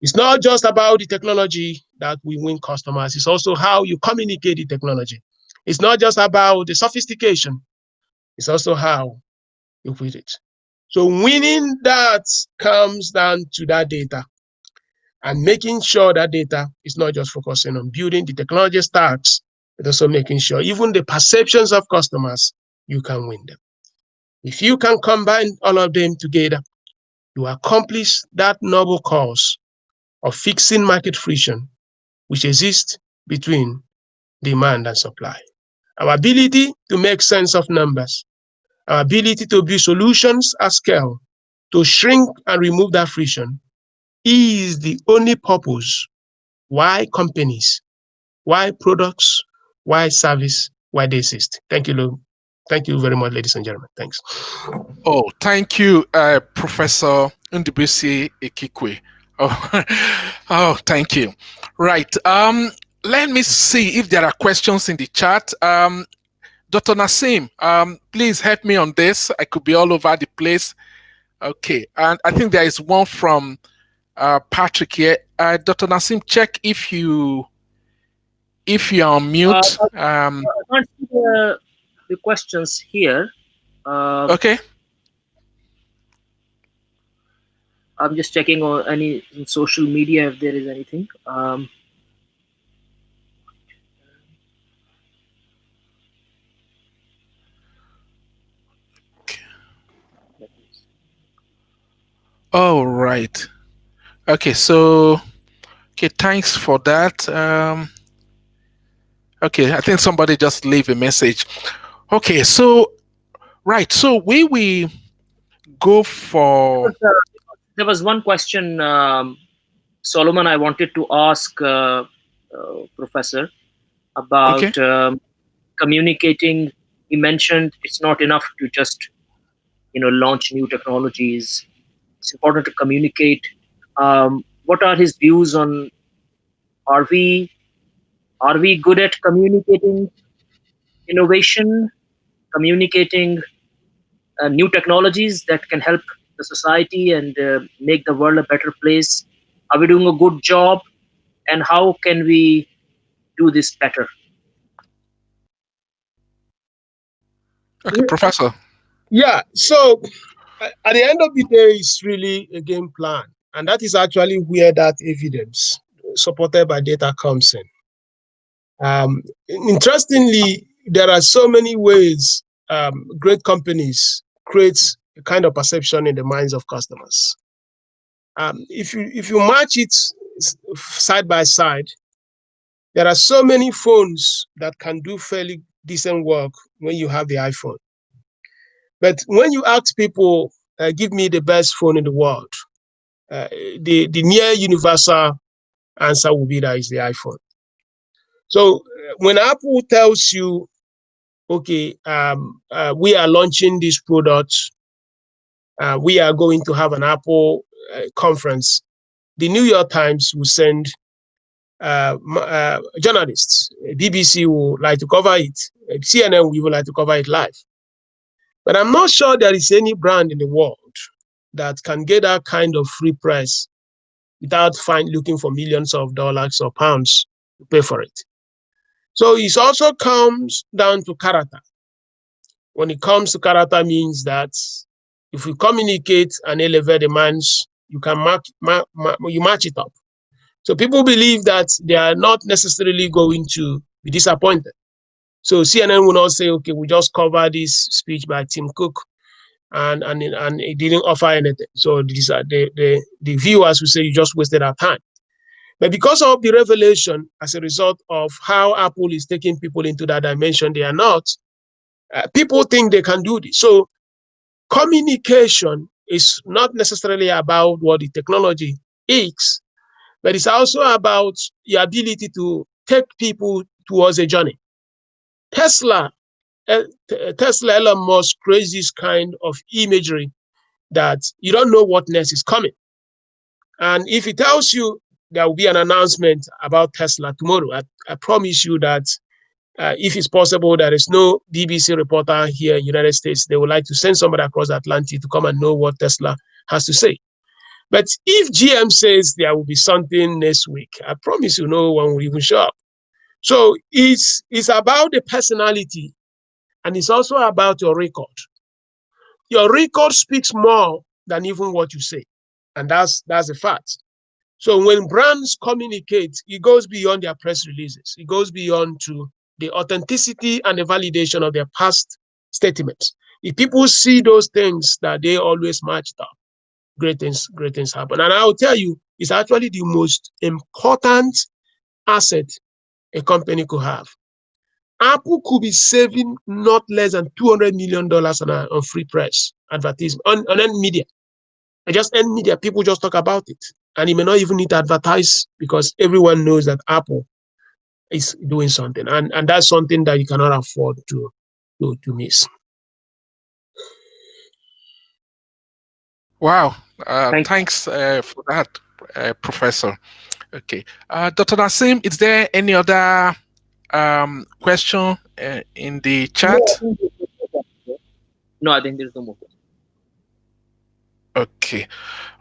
It's not just about the technology that we win customers, it's also how you communicate the technology. It's not just about the sophistication, it's also how you put it. So winning that comes down to that data and making sure that data is not just focusing on building the technology stacks, but also making sure even the perceptions of customers, you can win them. If you can combine all of them together, you accomplish that noble cause of fixing market friction, which exists between demand and supply. Our ability to make sense of numbers, our ability to build solutions at scale, to shrink and remove that friction is the only purpose why companies, why products, why service, why they exist. Thank you, Lou. Thank you very much, ladies and gentlemen. Thanks. Oh, thank you, uh, Professor Ndubuisi Ekekwe. *laughs* Oh, oh, thank you. Right. Um, let me see if there are questions in the chat. Um, Dr. Nasim, um, please help me on this. I could be all over the place. Okay, and I think there is one from uh, Patrick here. Uh, Dr. Nasim, check if you if you are on mute. Uh, um, I can't see the, the questions here. Uh, okay. I'm just checking on any social media if there is anything. Um, oh right. Okay, so okay, thanks for that. Um, okay, I think somebody just leave a message. Okay, so right, so we we go for there was one question, um, Solomon, I wanted to ask uh, uh, Professor about okay. um, communicating. He mentioned it's not enough to just, you know, launch new technologies. It's important to communicate. Um, what are his views on? Are we are we good at communicating innovation, communicating uh, new technologies that can help the society and uh, make the world a better place? Are we doing a good job? And how can we do this better? Okay, *laughs* Professor. Yeah, so at the end of the day, it's really a game plan. And that is actually where that evidence supported by data comes in. Um, interestingly, there are so many ways um, great companies create a kind of perception in the minds of customers. Um, if you if you match it side by side, there are so many phones that can do fairly decent work when you have the iPhone. But when you ask people, uh, give me the best phone in the world, uh, the, the near universal answer will be that is the iPhone. So uh, when Apple tells you, okay, um, uh, we are launching this product uh, we are going to have an Apple uh, conference. The New York Times will send uh, uh journalists. BBC will like to cover it. CNN will like to cover it live. But I'm not sure there is any brand in the world that can get that kind of free press without find, looking for millions of dollars or pounds to pay for it. So it also comes down to character. When it comes to character means that if you communicate and elevate demands, you can mark, mark, mark, you match it up. So people believe that they are not necessarily going to be disappointed. So CNN will not say, okay, we just cover this speech by Tim Cook and and and it didn't offer anything. So these are the, the, the viewers will say you just wasted our time. But because of the revelation as a result of how Apple is taking people into that dimension, they are not. Uh, people think they can do this. So communication is not necessarily about what the technology is, but it's also about your ability to take people towards a journey. Tesla uh, Tesla Elon Musk creates this kind of imagery that you don't know what next is coming. And if he tells you there will be an announcement about Tesla tomorrow, I, I promise you that uh, if it's possible, there is no BBC reporter here in United States. They would like to send somebody across the Atlantic to come and know what Tesla has to say. But if GM says there will be something next week, I promise you no one will even show up. So it's, it's about the personality and it's also about your record. Your record speaks more than even what you say. And that's, that's a fact. So when brands communicate, it goes beyond their press releases. It goes beyond to the authenticity and the validation of their past statements. If people see those things that they always matched up, great things, great things happen. And I'll tell you, it's actually the most important asset a company could have. Apple could be saving not less than $200 million on, a, on free press advertisement, on, on any media. And just any media, people just talk about it. And you may not even need to advertise because everyone knows that Apple is doing something. And, and that's something that you cannot afford to, to, to miss. Wow. Uh, Thank thanks uh, for that, uh, Professor. Okay. Uh, Dr. nasim is there any other um, question uh, in the chat? No, I think there's no more Okay,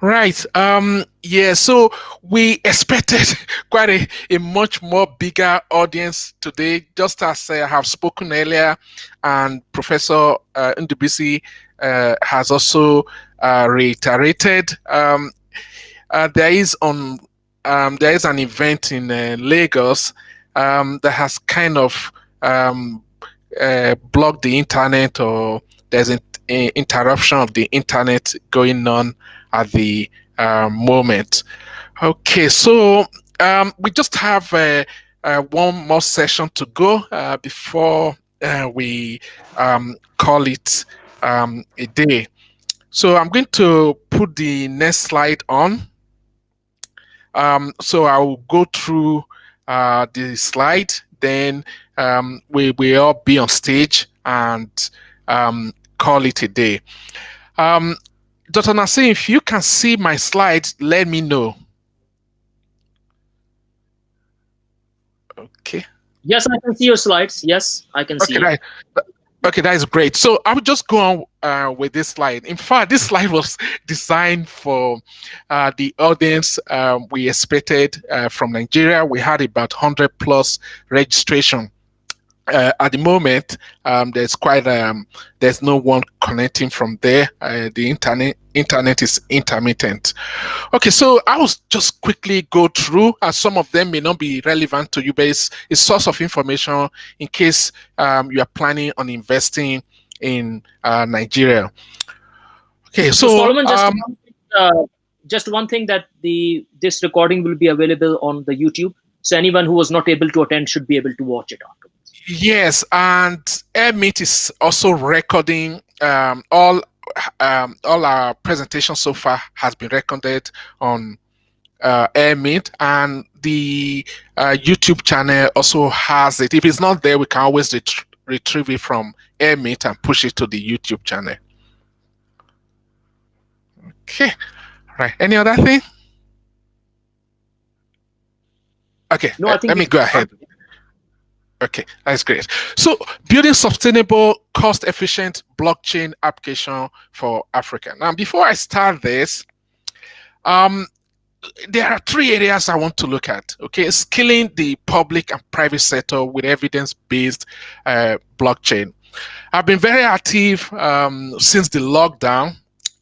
right. Um, yeah, so we expected *laughs* quite a, a much more bigger audience today, just as I have spoken earlier, and Professor uh, Ndubuisi uh, has also uh, reiterated. Um, uh, there is on um, there is an event in uh, Lagos um, that has kind of um, uh, blocked the internet or there's an interruption of the internet going on at the uh, moment. Okay, so um, we just have uh, uh, one more session to go uh, before uh, we um, call it um, a day. So I'm going to put the next slide on. Um, so I will go through uh, the slide, then um, we will all be on stage and call it a day. Um, Dr. Nassim, if you can see my slides, let me know. Okay. Yes, I can see your slides. Yes, I can okay, see. Right. Okay, that is great. So I will just go on uh, with this slide. In fact, this *laughs* slide was designed for uh, the audience um, we expected uh, from Nigeria. We had about 100 plus registration uh, at the moment, um, there's quite um, there's no one connecting from there. Uh, the internet internet is intermittent. Okay, so I will just quickly go through, as some of them may not be relevant to you, but it's a source of information in case um, you are planning on investing in uh, Nigeria. Okay, so, so Solomon, just, um, one thing, uh, just one thing that the this recording will be available on the YouTube, so anyone who was not able to attend should be able to watch it after. Yes, and Airmeet is also recording um, all um, all our presentations so far has been recorded on uh, Airmeet, and the uh, YouTube channel also has it. If it's not there, we can always ret retrieve it from Airmeet and push it to the YouTube channel. Okay, right. Any other thing? Okay, no, uh, let me go ahead. Okay, that's great. So building sustainable, cost-efficient blockchain application for Africa. Now, before I start this, um, there are three areas I want to look at. Okay, scaling the public and private sector with evidence-based uh, blockchain. I've been very active um, since the lockdown.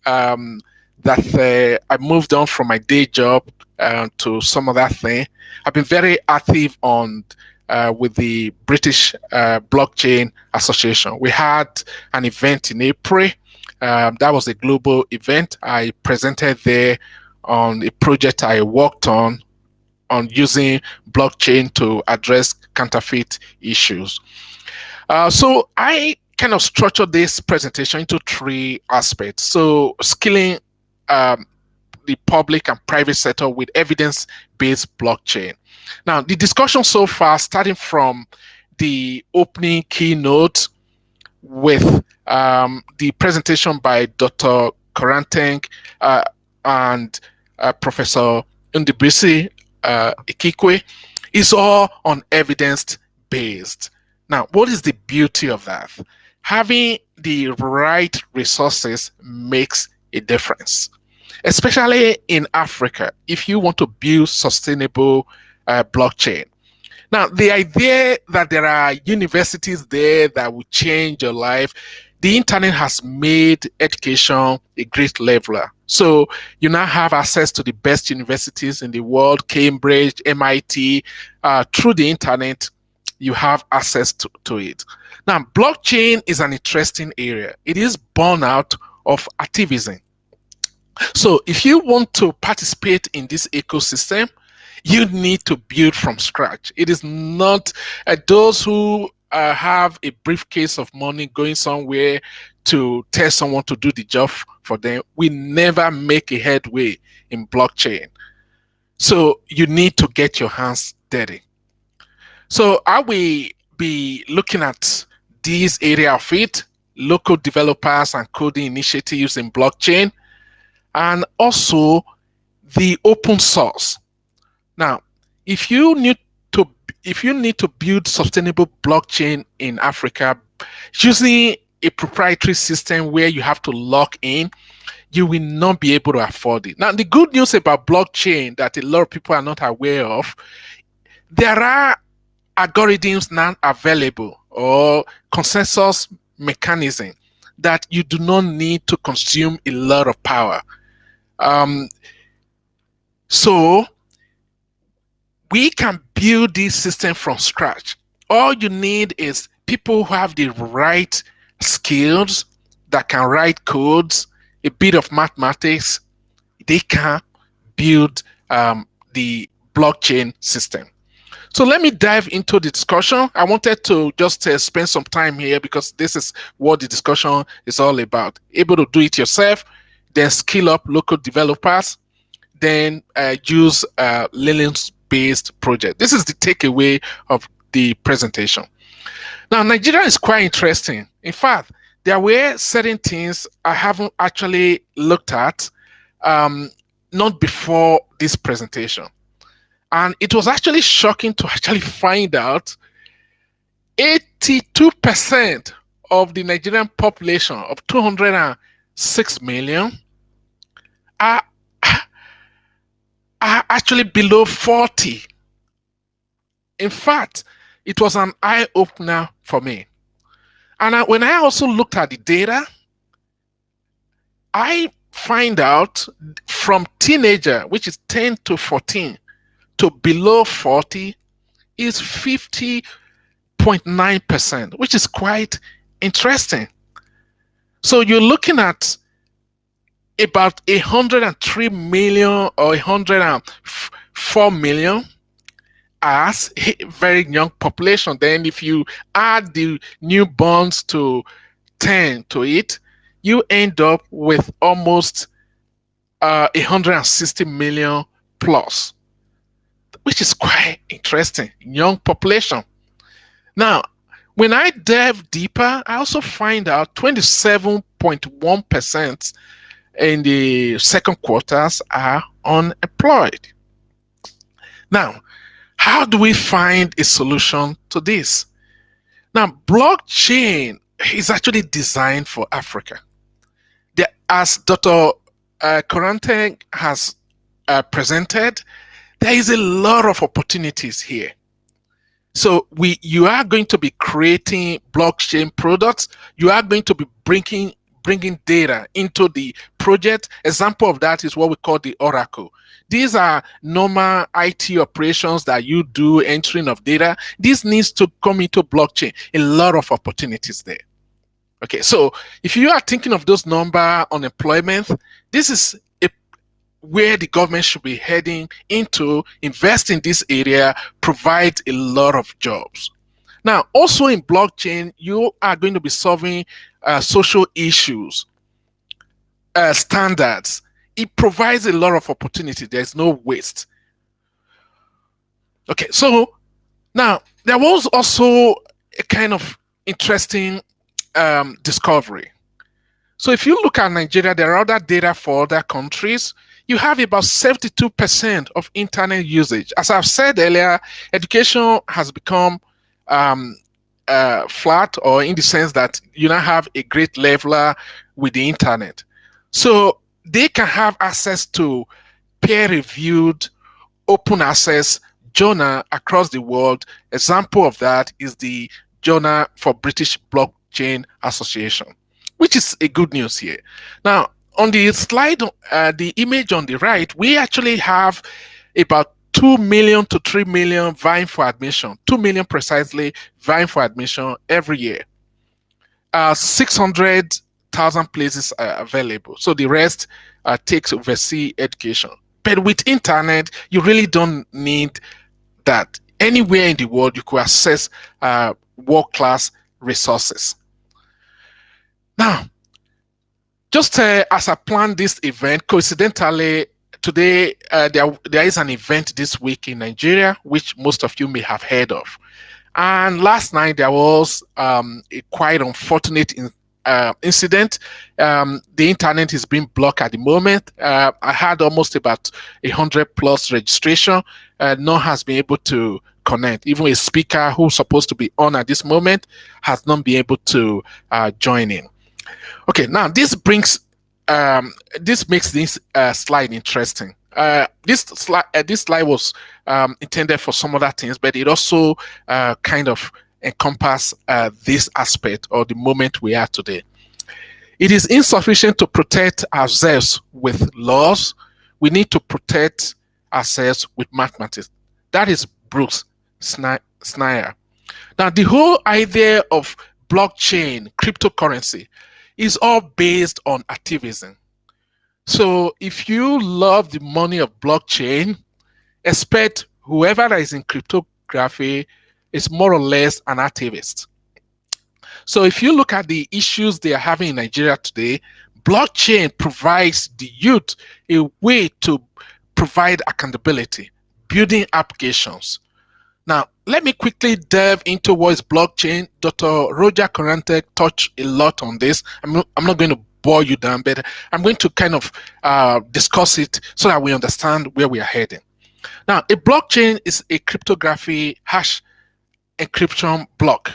Um, that uh, I moved on from my day job uh, to some other thing. I've been very active on uh, with the British uh, Blockchain Association. We had an event in April. Um, that was a global event. I presented there on a project I worked on on using blockchain to address counterfeit issues. Uh, so I kind of structured this presentation into three aspects. So skilling um, the public and private sector with evidence-based blockchain. Now, the discussion so far, starting from the opening keynote, with um, the presentation by Dr. Koranteng uh, and uh, Professor Ndubuisi uh, Ekekwe is all on evidence based. Now, what is the beauty of that? Having the right resources makes a difference, especially in Africa. If you want to build sustainable uh, blockchain, now, the idea that there are universities there that will change your life, the internet has made education a great leveler. So you now have access to the best universities in the world, Cambridge, MIT, uh, through the internet, you have access to, to it. Now, blockchain is an interesting area. It is born out of activism. So if you want to participate in this ecosystem, you need to build from scratch. It is not uh, those who uh, have a briefcase of money going somewhere to tell someone to do the job for them. We never make a headway in blockchain. So you need to get your hands dirty. So I will be looking at this area of it, local developers and coding initiatives in blockchain, and also the open source. Now, if you need to if you need to build sustainable blockchain in Africa using a proprietary system where you have to lock in, you will not be able to afford it. Now, the good news about blockchain that a lot of people are not aware of, there are algorithms now available or consensus mechanism that you do not need to consume a lot of power. Um, so we can build this system from scratch. All you need is people who have the right skills that can write codes, a bit of mathematics. They can build um, the blockchain system. So let me dive into the discussion. I wanted to just uh, spend some time here because this is what the discussion is all about. Able to do it yourself, then skill up local developers, then uh, use uh, Linux based project. This is the takeaway of the presentation. Now, Nigeria is quite interesting. In fact, there were certain things I haven't actually looked at, um, not before this presentation. And it was actually shocking to *laughs* actually find out 82% of the Nigerian population of 206 million are are actually below 40. In fact, it was an eye opener for me. And I, when I also looked at the data, I find out from teenager, which is 10 to 14, to below 40 is 50.9%, which is quite interesting. So you're looking at about 103 million or 104 million as a very young population. Then if you add the newborns to 10 to it, you end up with almost uh, 160 million plus, which is quite interesting. Young population. Now, when I delve deeper, I also find out 27.1% in the second quarters are unemployed. Now, how do we find a solution to this? Now, blockchain is actually designed for Africa. As Dr. Uh, Koranteng has uh, presented, there is a lot of opportunities here. So we, you are going to be creating blockchain products. You are going to be bringing bringing data into the project. Example of that is what we call the Oracle. These are normal IT operations that you do entering of data. This needs to come into blockchain. A lot of opportunities there. Okay, so if you are thinking of those number unemployment, this is a, where the government should be heading into, invest in this area, provide a lot of jobs. Now, also in blockchain, you are going to be solving uh, social issues, uh, standards. It provides a lot of opportunity. There's no waste. Okay, so now there was also a kind of interesting um, discovery. So if you look at Nigeria, there are other data for other countries. You have about 72% of internet usage. As I've said earlier, education has become um, uh, flat or in the sense that you now have a great leveler with the internet. So they can have access to peer-reviewed, open access journal across the world. Example of that is the Journal for British Blockchain Association, which is a good news here. Now, on the slide, uh, the image on the right, we actually have about 2 million to 3 million vying for admission, 2 million precisely vying for admission every year. Uh, 600,000 places are available. So the rest uh, takes overseas education. But with internet, you really don't need that. Anywhere in the world, you could access uh, world-class resources. Now, just uh, as I planned this event, coincidentally, today uh, there, there is an event this week in Nigeria, which most of you may have heard of. And last night there was um, a quite unfortunate in, uh, incident. Um, the internet is being blocked at the moment. Uh, I had almost about a hundred plus registration. Uh, no has been able to connect. Even a speaker who's supposed to be on at this moment has not been able to uh, join in. Okay, now this brings um, this makes this uh, slide interesting. Uh, this slide uh, this slide was um, intended for some other things, but it also uh, kind of encompass uh, this aspect or the moment we are today. It is insufficient to protect ourselves with laws. We need to protect ourselves with mathematics. That is Bruce Schneier. Now, the whole idea of blockchain, cryptocurrency, is all based on activism. So if you love the money of blockchain, expect whoever is in cryptography is more or less an activist. So if you look at the issues they are having in Nigeria today, blockchain provides the youth a way to provide accountability, building applications. Now, let me quickly delve into what is blockchain. Dr. Roger Corantek touched a lot on this. I'm, I'm not going to bore you down, but I'm going to kind of uh, discuss it so that we understand where we are heading. Now, a blockchain is a cryptography hash encryption block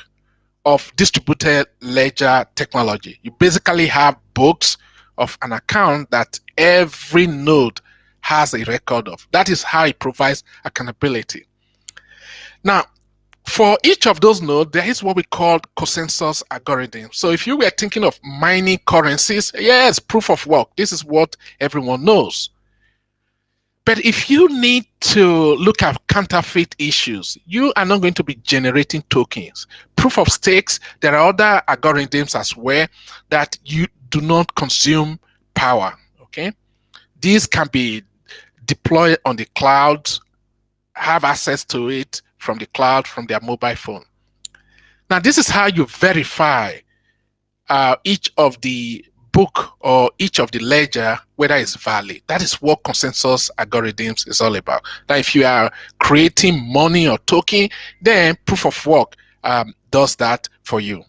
of distributed ledger technology. You basically have books of an account that every node has a record of. That is how it provides accountability. Now, for each of those nodes, there is what we call consensus algorithm. So if you were thinking of mining currencies, yes, proof of work. This is what everyone knows. But if you need to look at counterfeit issues, you are not going to be generating tokens. Proof of stakes, there are other algorithms as well that you do not consume power, okay? These can be deployed on the cloud, have access to it, from the cloud, from their mobile phone. Now, this is how you verify uh, each of the book or each of the ledger whether it's valid. That is what consensus algorithms is all about. That if you are creating money or token, then proof of work um, does that for you.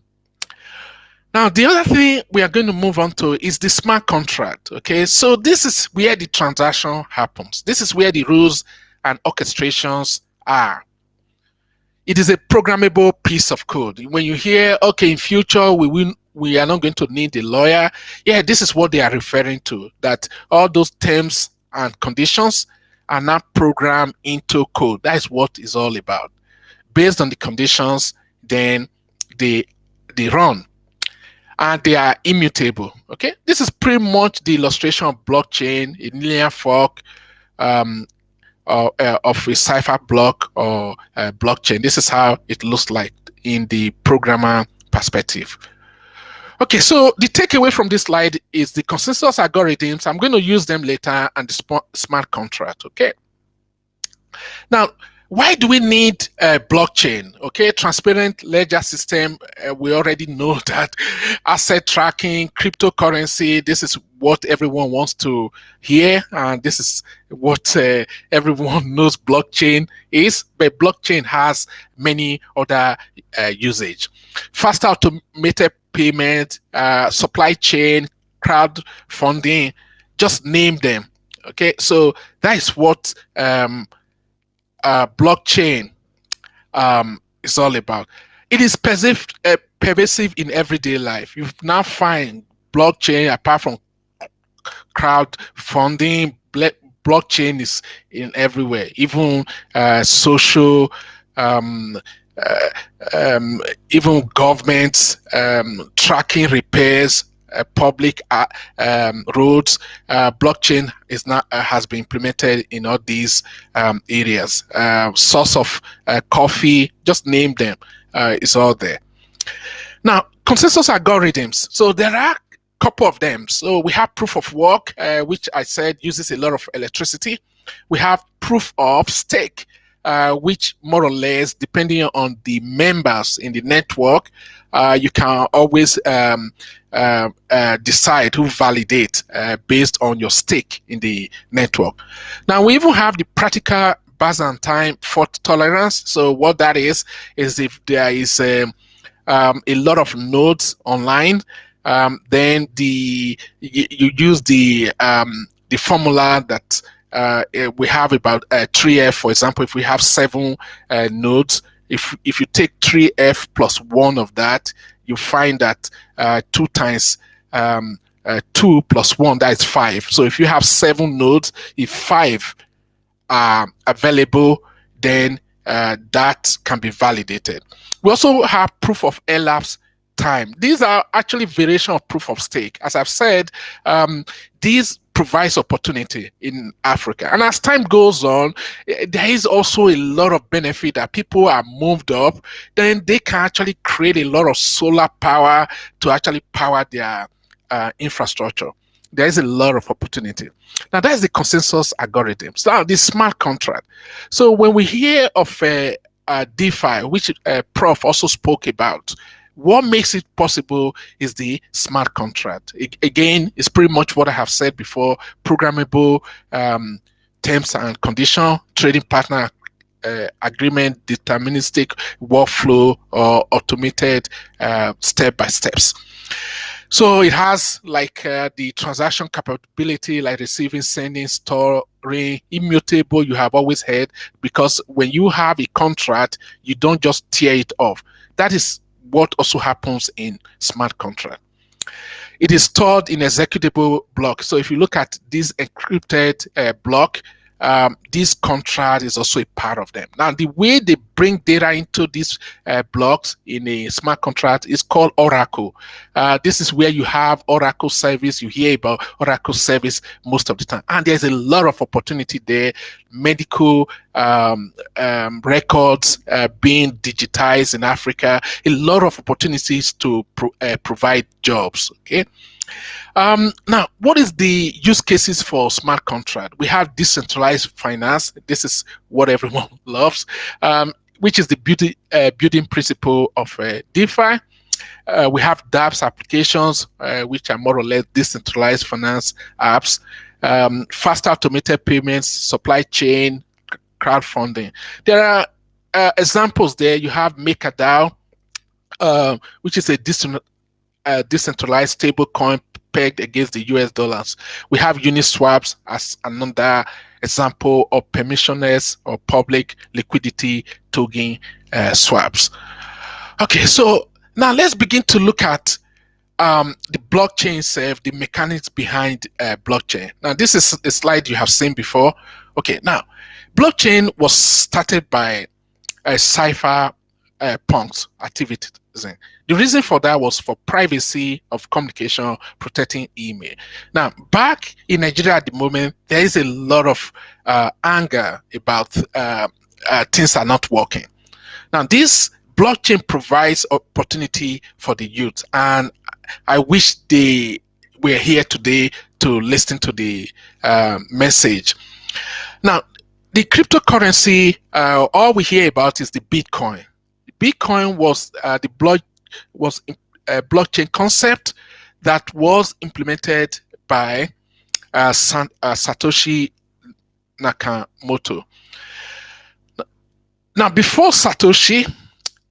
Now, the other thing we are going to move on to is the smart contract. Okay, so this is where the transaction happens. This is where the rules and orchestrations are it is a programmable piece of code. When you hear, okay, in future we will we are not going to need a lawyer, yeah, this is what they are referring to. That all those terms and conditions are not programmed into code. That is what is all about. Based on the conditions, then they they run and they are immutable. Okay, this is pretty much the illustration of blockchain, a linear fork, um, uh, of a cipher block or blockchain. This is how it looks like in the programmer perspective. Okay, so the takeaway from this slide is the consensus algorithms. I'm going to use them later and the smart contract, okay? Now, why do we need a blockchain? Okay, transparent ledger system. Uh, we already know *laughs* that asset tracking, cryptocurrency. This is what everyone wants to hear, and this is what uh, *laughs* everyone knows blockchain is. But blockchain has many other uh, usage. Faster automated payment, uh, supply chain, crowdfunding, just name them. Okay, so that is what um, uh, blockchain um, is all about. It is pervasive, uh, pervasive in everyday life. You now find blockchain apart from crowdfunding. Blockchain is in everywhere, even uh, social um, uh, um, even governments um, tracking repairs, public uh, um, roads, uh, blockchain is not uh, has been implemented in all these um, areas. Uh, source of coffee, just name them, is all there. Now, consensus algorithms. So there are a couple of them. So we have proof of work, which I said uses a lot of electricity. We have proof of stake, uh, which more or less, depending on the members in the network, uh, you can always um, uh, uh decide who validate uh, based on your stake in the network. Now we even have the practical Byzantine fault tolerance. So what that is is if there is um, um, a lot of nodes online, um, then the you, you use the um, the formula that uh, eh, we have about uh, 3f, for example, if we have seven uh, nodes, if, if you take 3f plus one of that, you find that uh, two times um, uh, two plus one, that is five. So if you have seven nodes, if five are available, then uh, that can be validated. We also have proof of elapsed time. These are actually variation of proof of stake. As I've said, um, these provides opportunity in Africa. And as time goes on, eh, there is also a lot of benefit that people are moved up, then they can actually create a lot of solar power to actually power their uh, infrastructure. There is a lot of opportunity. Now, that's the consensus algorithm. Now, the smart contract. So when we hear of a, a DeFi, which uh, Prof also spoke about, what makes it possible is the smart contract. Again, it's pretty much what I have said before programmable um, terms and condition, trading partner uh, agreement, deterministic workflow, or automated uh, step by steps. So it has like uh, the transaction capability, like receiving, sending, storing, immutable. You have always heard because when you have a contract, you don't just tear it off. That is what also happens in smart contract. It is stored in executable block. So if you look at this encrypted uh, block, um, this contract is also a part of them. Now, the way they bring data into these uh, blocks in a smart contract is called Oracle. Uh, this is where you have Oracle service. You hear about Oracle service most of the time. And there's a lot of opportunity there. Medical um, um, records uh, being digitized in Africa. A lot of opportunities to pro uh, provide jobs. Okay. Um, now, what is the use cases for smart contract? We have decentralized finance. This is what everyone *laughs* loves, um, which is the beauty, uh, building principle of uh, DeFi. Uh, we have dApps applications, uh, which are more or less decentralized finance apps, um, fast automated payments, supply chain, crowdfunding. There are uh, examples there. You have MakerDAO, uh, which is a uh, decentralized stablecoin pegged against the US dollars. We have Uniswaps as another example of permissionless or public liquidity token uh, swaps. Okay, so now let's begin to look at um, the blockchain itself, the mechanics behind uh, blockchain. Now, this is a slide you have seen before. Okay, now, blockchain was started by a cipher uh, punks activities. The reason for that was for privacy of communication, protecting email. Now, back in Nigeria at the moment, there is a lot of uh, anger about uh, uh, things are not working. Now, this blockchain provides opportunity for the youth, and I wish they were here today to listen to the uh, message. Now, the cryptocurrency, uh, all we hear about is the Bitcoin Bitcoin was uh, the block was a blockchain concept that was implemented by uh, San, uh, Satoshi Nakamoto. Now, before Satoshi,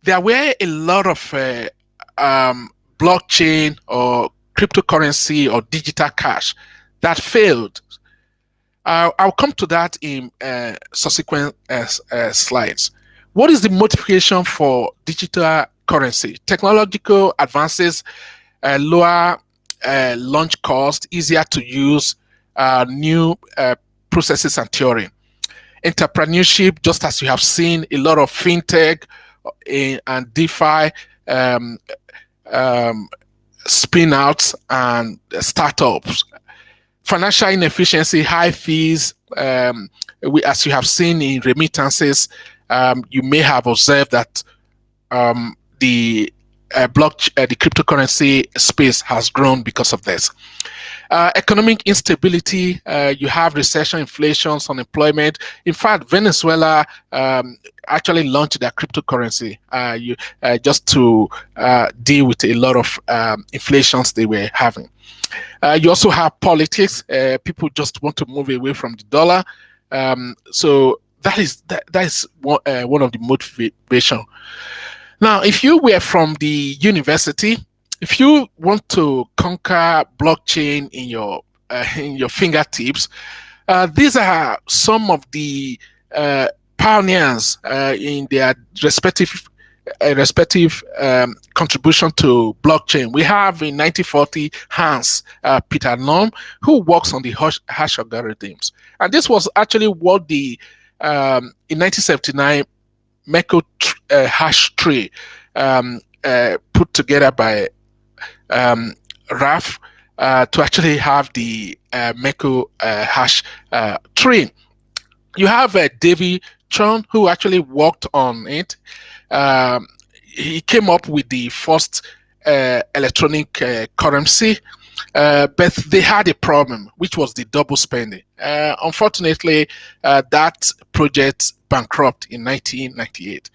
there were a lot of uh, um, blockchain or cryptocurrency or digital cash that failed. Uh, I'll come to that in uh, subsequent uh, uh slides. What is the motivation for digital currency? Technological advances, uh, lower uh, launch cost, easier to use, new processes and theory. Entrepreneurship, just as you have seen a lot of fintech and DeFi um, um, spin outs and startups. Financial inefficiency, high fees, um, we, as you have seen in remittances, um, you may have observed that um, the uh, block uh, the cryptocurrency space has grown because of this. Uh, economic instability, uh, you have recession, inflation, unemployment. In fact, Venezuela um, actually launched their cryptocurrency uh, you, uh, just to deal with a lot of um, inflations they were having. You also have politics. people just want to move away from the dollar. Um, so that is that, that is one, one of the motivation. Now, if you were from the university, if you want to conquer blockchain in your uh, in your fingertips, uh, these are some of the uh, pioneers uh, in their respective uh, respective um, contribution to blockchain. We have in 1940 Hans uh, Peter Nome, who works on the hash, hash algorithms, and this was actually what the um, in 1979 Merkle hash tree um, put together by um, Ralph uh, to actually have the uh, Merkle uh, hash uh, tree. You have uh, David Chaum who actually worked on it. Um, he came up with the first uh, electronic uh, but they had a problem, which was the double spending. unfortunately, that project bankrupt in 1998.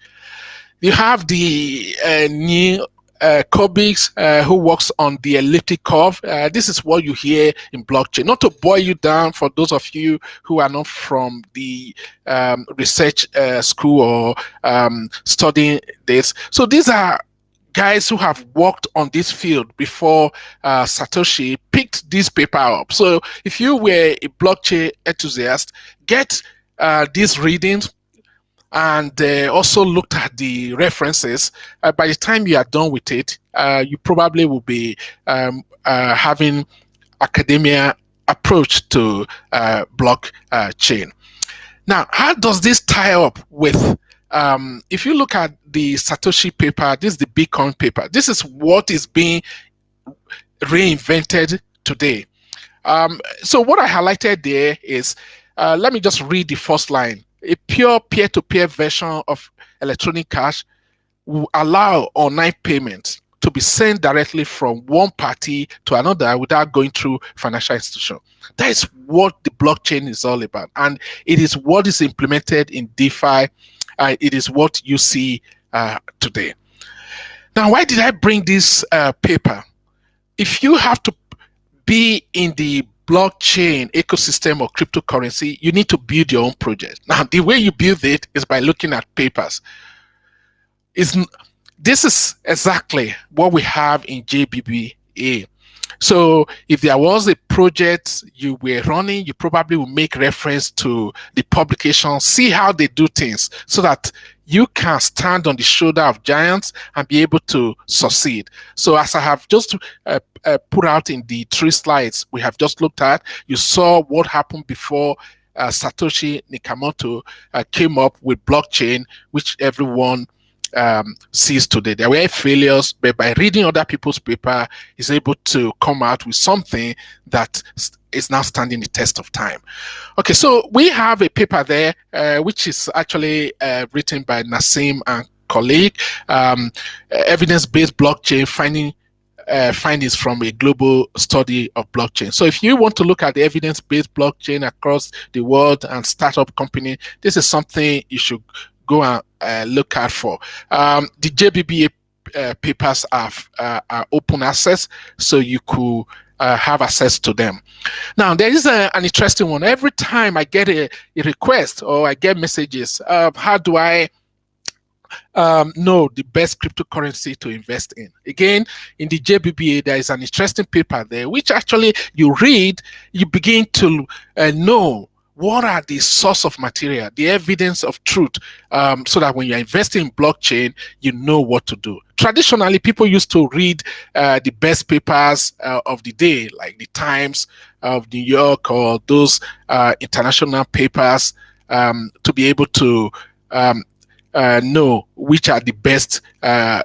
You have the new uh, Koblitz, uh, who works on the elliptic curve. Uh, this is what you hear in blockchain. Not to boil you down for those of you who are not from the um, research uh, school or um, studying this. So these are guys who have worked on this field before uh, Satoshi picked this paper up. So if you were a blockchain enthusiast, get uh, these readings, and uh, also looked at the references, uh, by the time you are done with it, uh, you probably will be um, uh, having academia approach to blockchain. now, how does this tie up with um, if you look at the Satoshi paper, this is the Bitcoin paper. This is what is being reinvented today. Um, so what I highlighted there is, uh, let me just read the first line a pure peer-to-peer version of electronic cash will allow online payments to be sent directly from one party to another without going through financial institution. That is what the blockchain is all about. And it is what is implemented in DeFi. Uh, it is what you see uh, today. Now, why did I bring this uh, paper? If you have to be in the blockchain ecosystem or cryptocurrency, you need to build your own project. Now, the way you build it is by looking at papers. Is this is exactly what we have in JBBA. So if there was a project you were running, you probably will make reference to the publication, see how they do things so that you can stand on the shoulder of giants and be able to succeed. So as I have just uh, uh, put out in the three slides we have just looked at, you saw what happened before uh, Satoshi Nakamoto uh, came up with blockchain, which everyone um, sees today. There were failures, but by reading other people's paper, he's able to come out with something that is now standing the test of time. Okay, so we have a paper there, uh, which is actually uh, written by Naseem and colleague, um, evidence-based blockchain finding uh, findings from a global study of blockchain. So if you want to look at the evidence-based blockchain across the world and startup company, this is something you should go and uh, look out for. Um, the JBBA uh, papers are, uh, are open access, so you could uh, have access to them. Now, there is a, an interesting one. Every time I get a, a request or I get messages, how do I um, know the best cryptocurrency to invest in. Again, in the JBBA, there is an interesting paper there, which actually you read, you begin to uh, know what are the source of material, the evidence of truth, um, so that when you're investing in blockchain, you know what to do. Traditionally, people used to read uh, the best papers uh, of the day, like the Times of New York or those uh, international papers, um, to be able to um, uh, know which are the best uh,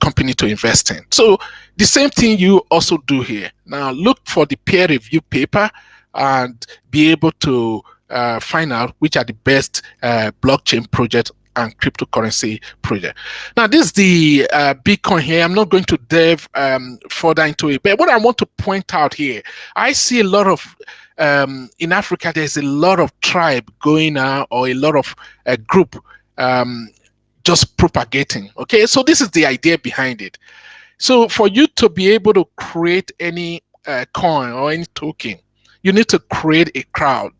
company to invest in. So the same thing you also do here. Now look for the peer review paper and be able to uh, find out which are the best uh, blockchain project and cryptocurrency project. Now, this is the uh, Bitcoin here. I'm not going to delve um, further into it, but what I want to point out here, I see a lot of um, in Africa. There's a lot of tribe going on, or a lot of a group um, just propagating. Okay, so this is the idea behind it. So for you to be able to create any uh, coin or any token, you need to create a crowd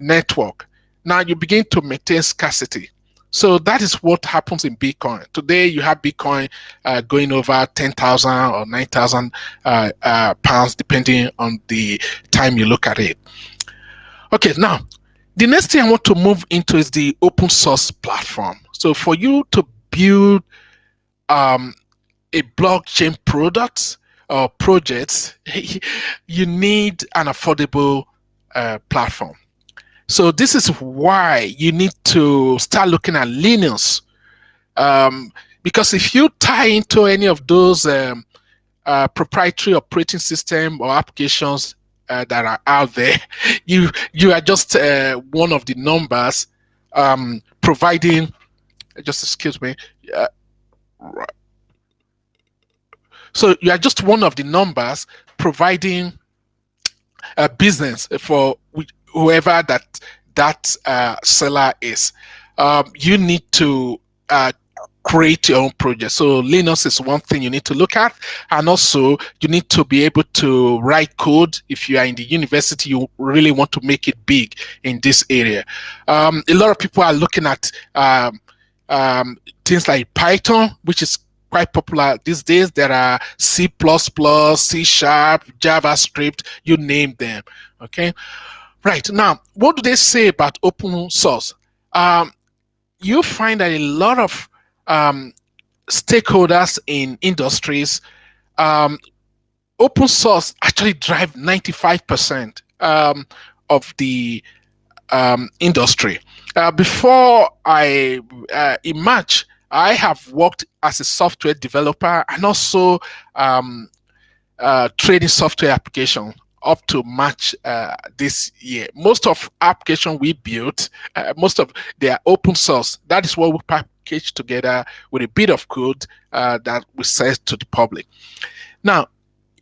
network. Now you begin to maintain scarcity. So that is what happens in Bitcoin. Today you have Bitcoin uh, going over 10,000 or 9,000 uh, uh, pounds, depending on the time you look at it. Okay, now the next thing I want to move into is the open source platform. So for you to build um, a blockchain product or project, *laughs* you need an affordable uh, platform. So this is why you need to start looking at Linux. Um, because if you tie into any of those um, uh, proprietary operating system or applications uh, that are out there, *laughs* you you are just uh, one of the numbers um, providing. Just excuse me. So you are just one of the numbers providing a business for whoever that that uh, seller is. Um, you need to uh, create your own project. So Linux is one thing you need to look at, and also you need to be able to write code. If you are in the university, you really want to make it big in this area. Um, a lot of people are looking at um, um, things like Python, which is quite popular these days. There are C++, C Sharp, JavaScript, you name them. Okay. Right now, what do they say about open source? Um, you find that a lot of um, stakeholders in industries, um, open source actually drive 95% um, of the um, industry. Uh, before I uh, I have worked as a software developer and also um, uh, trading software application up to match uh, this year. Most of application we built, uh, most of they are open source. That is what we package together with a bit of code uh, that we sell to the public. Now,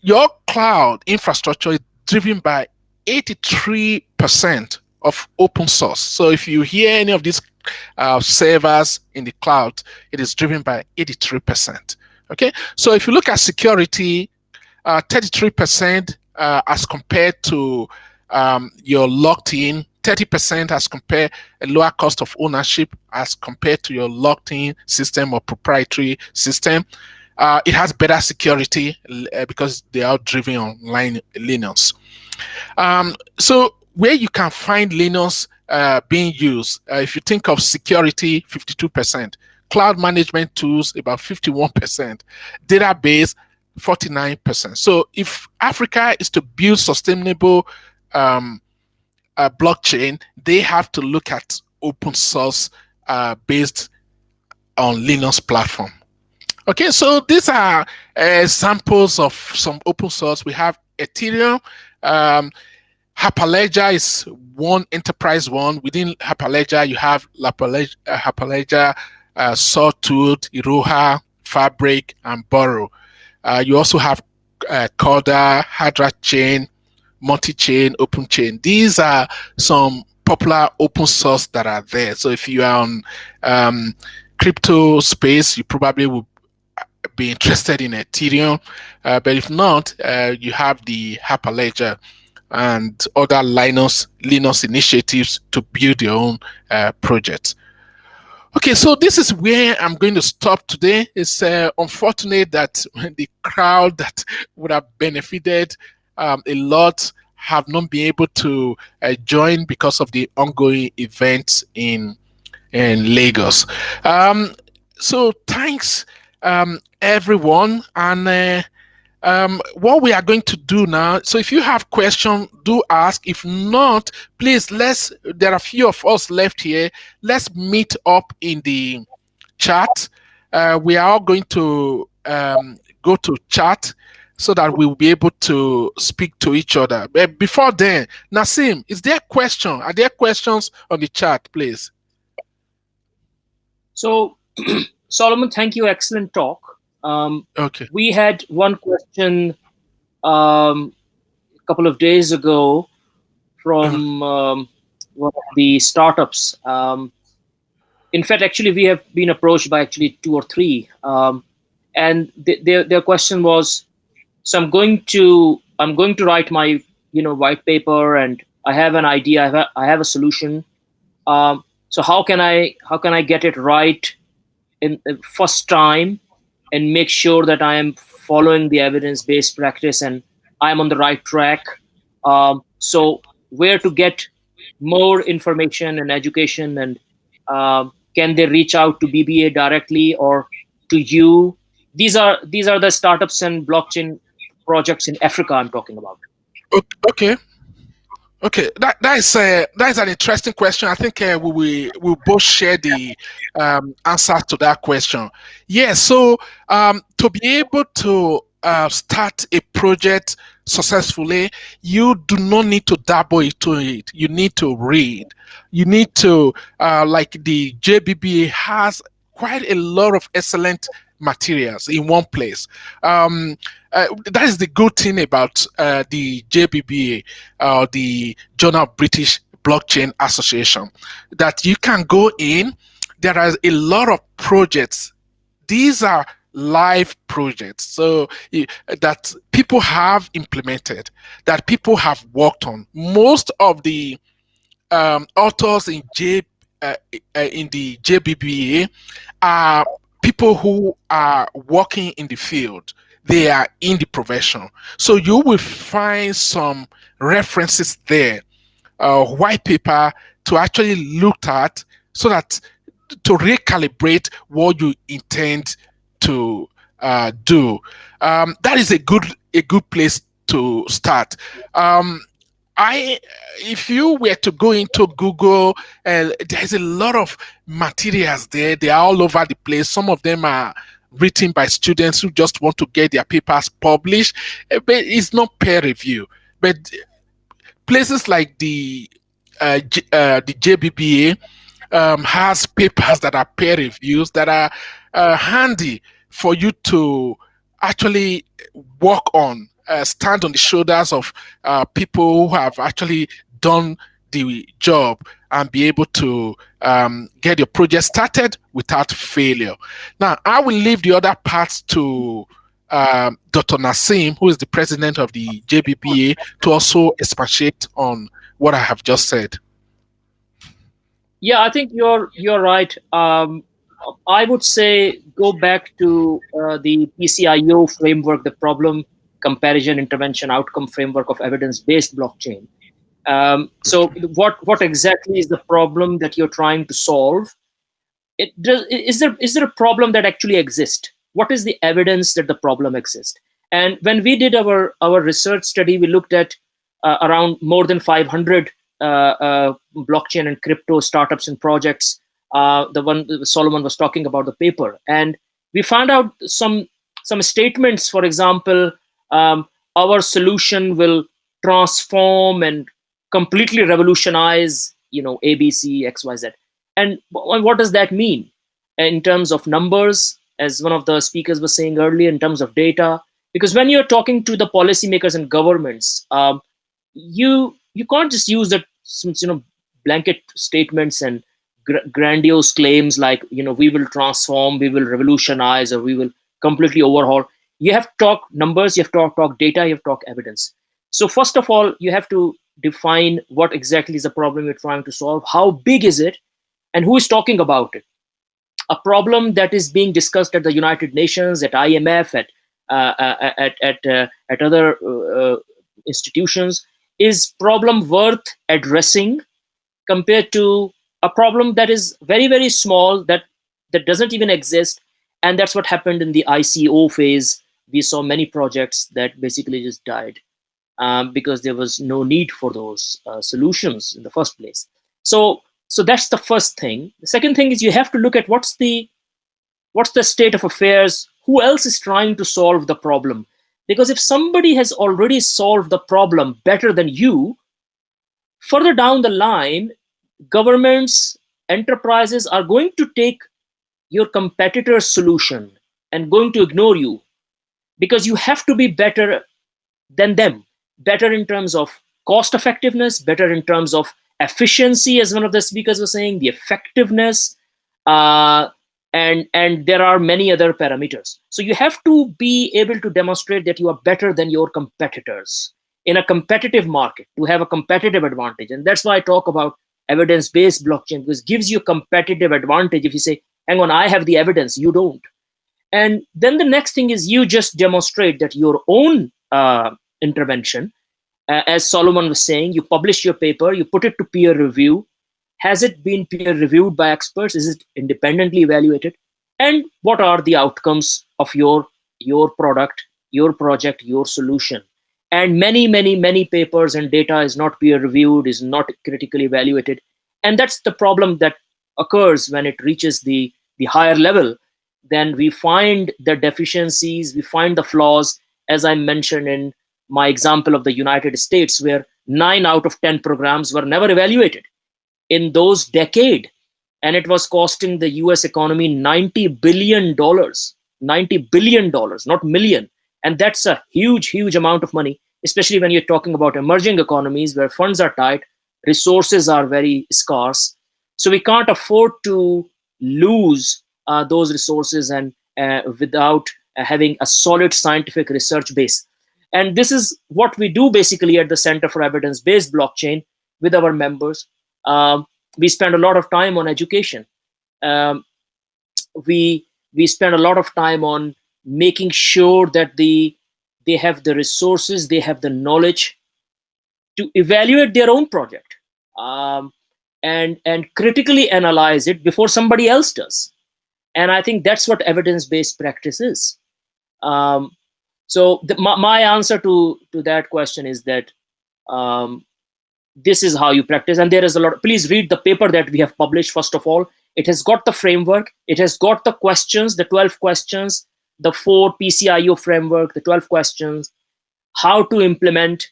your cloud infrastructure is driven by 83% of open source. So if you hear any of these uh, servers in the cloud, it is driven by 83%. Okay, so if you look at security, 33% uh, uh, as compared to um, your locked in 30% as compared a lower cost of ownership as compared to your locked in system or proprietary system. Uh, it has better security uh, because they are driven on line Linux. Um, so where you can find Linux uh, being used, uh, if you think of security, 52%, cloud management tools, about 51%, database, 49%. So if Africa is to build sustainable um, uh, blockchain, they have to look at open source uh, based on Linux platform. Okay, so these are examples of some open source. We have Ethereum. Um, Hyperledger is one enterprise one. Within Hyperledger, you have uh, Hyperledger uh, Sawtooth, Iroha, Fabric, and Burrow. Uh, you also have uh, Corda, Hydra Chain, multi-chain, open chain. These are some popular open source that are there. So if you are on um, crypto space, you probably will be interested in Ethereum. Uh, but if not, uh, you have the Hyperledger and other Linux Linux initiatives to build your own uh, project. Okay, so this is where I'm going to stop today. It's uh, unfortunate that *laughs* the crowd that would have benefited um, a lot have not been able to uh, join because of the ongoing events in in Lagos. Um, so thanks um, everyone, and uh, um, what we are going to do now so if you have questions do ask. If not please let's there are a few of us left here. Let's meet up in the chat. Uh, we are all going to um, go to chat so that we'll be able to speak to each other. But before then Naseem is there a question? Are there questions on the chat please? So *clears throat* Solomon thank you. Excellent talk um, okay. We had one question um, a couple of days ago from uh-huh. um, one of the startups. Um, in fact, actually, we have been approached by actually two or three, um, and th- their their question was, so I'm going to I'm going to write my you know white paper, and I have an idea, I have a, I have a solution. Um, so how can I how can I get it right in the first time and make sure that I am following the evidence-based practice and I am on the right track. Um, so where to get more information and education and um, can they reach out to BBA directly or to you? These are these are the startups and blockchain projects in Africa I'm talking about. Okay, Okay, that that is uh, that is an interesting question. I think uh, we we'll both share the um, answer to that question. Yes, yeah, so um, to be able to uh, start a project successfully, you do not need to dabble into it. You need to read. You need to uh, like the JBBA has quite a lot of excellent materials in one place. Um, uh, that is the good thing about uh, the JBBA, uh, the Journal of British Blockchain Association, that you can go in. There are a lot of projects. These are live projects so that people have implemented that people have worked on most of the um, authors in j uh, uh in the jbba are people who are working in the field they are in the profession so you will find some references there uh, white paper to actually look at so that to recalibrate what you intend to uh, do. Um, that is a good a good place to start. Um, I, if you were to go into Google, uh, there's a lot of materials there. They are all over the place. Some of them are written by students who just want to get their papers published, uh, but it's not peer review. But places like the uh, uh, the JBBA um, has papers that are peer reviews that are handy for you to actually work on uh, stand on the shoulders of uh, people who have actually done the job and be able to um, get your project started without failure. Now, I will leave the other parts to um, Dr. Naseem, who is the president of the JBBA, to also expatiate on what I have just said. Yeah, I think you're you're right. Um, I would say go back to uh, the PCIO framework, the problem comparison intervention outcome framework of evidence-based blockchain. Um, so what what exactly is the problem that you're trying to solve? It is there is there a problem that actually exists? What is the evidence that the problem exists? And when we did our our research study, we looked at uh, around more than 500 uh, uh, blockchain and crypto startups and projects. Uh, the one Solomon was talking about the paper, and we found out some some statements. For example, um, our solution will transform and completely revolutionize you know abc xyz and what does that mean? In terms of numbers as one of the speakers was saying earlier in terms of data. Because when you're talking to the policymakers and governments um, you you can't just use that you know blanket statements and gr- grandiose claims like you know we will transform we will revolutionize or we will completely overhaul you have to talk numbers you have to talk, data you have to talk evidence so first of all you have to define what exactly is the problem you're trying to solve how big is it and who is talking about it a problem that is being discussed at the United Nations, at IMF, at uh, uh at at uh, at other uh, institutions, is problem worth addressing compared to a problem that is very very small that that doesn't even exist, and that's what happened in the ICO phase. We saw many projects that basically just died um, because there was no need for those solutions in the first place. So so that's the first thing. The second thing is you have to look at what's the what's the state of affairs, who else is trying to solve the problem. Because if somebody has already solved the problem better than you, further down the line, governments, enterprises are going to take your competitor's solution and going to ignore you because you have to be better than them, better in terms of cost effectiveness, better in terms of efficiency, as one of the speakers was saying, the effectiveness, uh, and and there are many other parameters. So you have to be able to demonstrate that you are better than your competitors in a competitive market to have a competitive advantage. And that's why I talk about evidence-based blockchain because gives you competitive advantage if you say, hang on, I have the evidence, you don't. And then the next thing is you just demonstrate that your own uh, intervention uh, as Solomon was saying, you publish your paper, you put it to peer review. Has it been peer reviewed by experts? Is it independently evaluated? And what are the outcomes of your, your product, your project, your solution? And many, many, many papers and data is not peer reviewed, is not critically evaluated. And that's the problem that occurs when it reaches the, the higher level. Then we find the deficiencies, we find the flaws, as I mentioned in my example of the United States, where nine out of 10 programs were never evaluated in those decade. And it was costing the US economy $90 billion, $90 billion, not million. And that's a huge, huge amount of money, especially when you're talking about emerging economies where funds are tight, resources are very scarce. So we can't afford to lose uh, those resources and uh, without having a solid scientific research base. And this is what we do basically at the Center for Evidence-Based Blockchain with our members. Um, we spend a lot of time on education. Um, we we spend a lot of time on making sure that the they have the resources, they have the knowledge to evaluate their own project um, and and critically analyze it before somebody else does. And I think that's what evidence-based practice is. Um, so the, my, my, answer to to that question is that um, this is how you practice, and there is a lot. Please read the paper that we have published. First of all, it has got the framework. It has got the questions, the twelve questions, the four PCIO framework, the twelve questions, how to implement,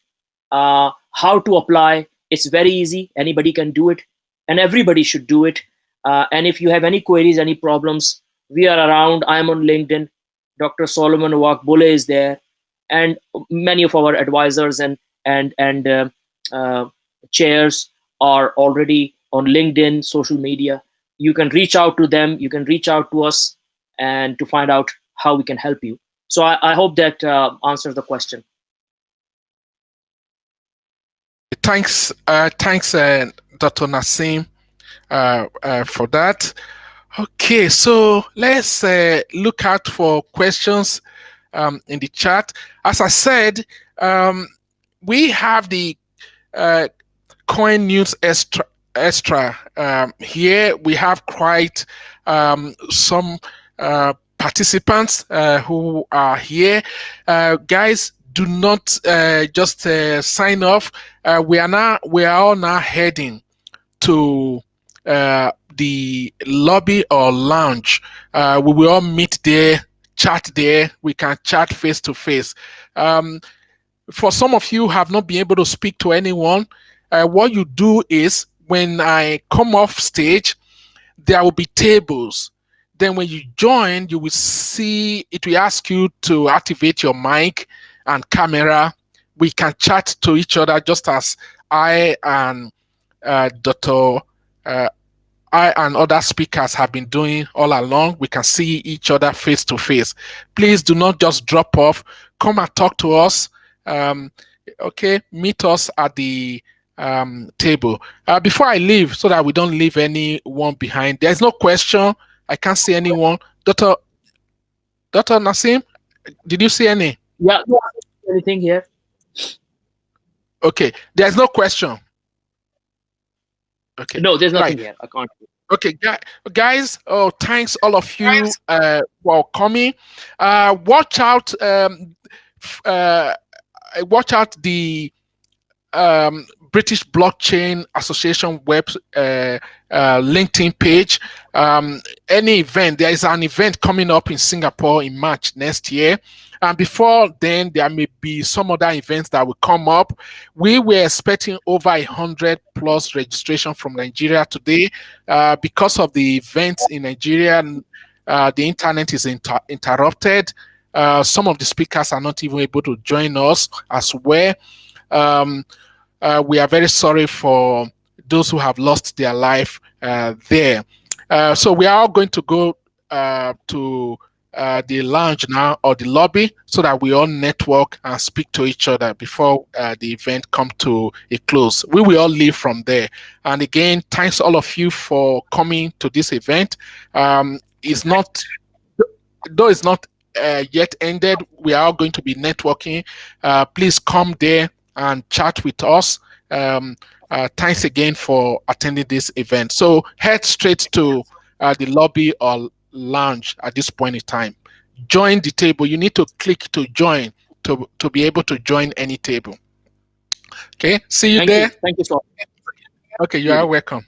uh, how to apply. It's very easy. Anybody can do it, and everybody should do it. Uh, and if you have any queries, any problems, we are around. I'm on LinkedIn. Dr. Solomon Owagbole is there, and many of our advisors and and and uh, uh, chairs are already on LinkedIn, social media. You can reach out to them. You can reach out to us, and to find out how we can help you. So I, I hope that uh, answers the question. Thanks, uh, thanks, uh, Dr. Naseem, uh, for that. Okay, so let's uh, look out for questions um, in the chat. As I said, um, we have the uh, Coin News Extra. Extra um, here we have quite um, some uh, participants uh, who are here. Uh, guys, do not uh, just sign off. we are now we are all now heading to the lobby or lounge. Uh, we will all meet there, chat there. We can chat face to face. Um, for some of you have not been able to speak to anyone, uh, what you do is when I come off stage, there will be tables. Then when you join, you will see it will ask you to activate your mic and camera. We can chat to each other just as I and uh, Dr. Uh, I and other speakers have been doing all along. We can see each other face to face. Please do not just drop off. Come and talk to us. Um, okay, meet us at the um, table. Uh, before I leave, so that we don't leave anyone behind, there's no question I can't see anyone. Doctor, Doctor Naseem, did you see any? Yeah, anything here? Okay, there's no question. Okay. No, there's nothing right. here. I can't. Okay, guys. Oh, thanks all of you uh, for coming. Uh, watch out. Um, uh, watch out the um, British Blockchain Association web uh, uh, LinkedIn page. Um, any event, there is an event coming up in Singapore in March next year. And before then, there may be some other events that will come up. We were expecting over a hundred plus registration from Nigeria today. Uh, because of the events in Nigeria, uh, the internet is inter interrupted. Uh, some of the speakers are not even able to join us as well. Um, uh, we are very sorry for those who have lost their life uh, there. Uh, so we are all going to go uh, to uh, the lounge now or the lobby so that we all network and speak to each other before uh, the event come to a close. We will all leave from there. And again, thanks all of you for coming to this event. Um, it's not, though it's not yet ended, we are all going to be networking. Please come there and chat with us. Um, uh, thanks again for attending this event. So head straight to uh, the lobby or lounge at this point in time. Join the table. You need to click to join to, to be able to join any table. Okay, see you Thank there. You. Thank you so much. Okay, you are welcome.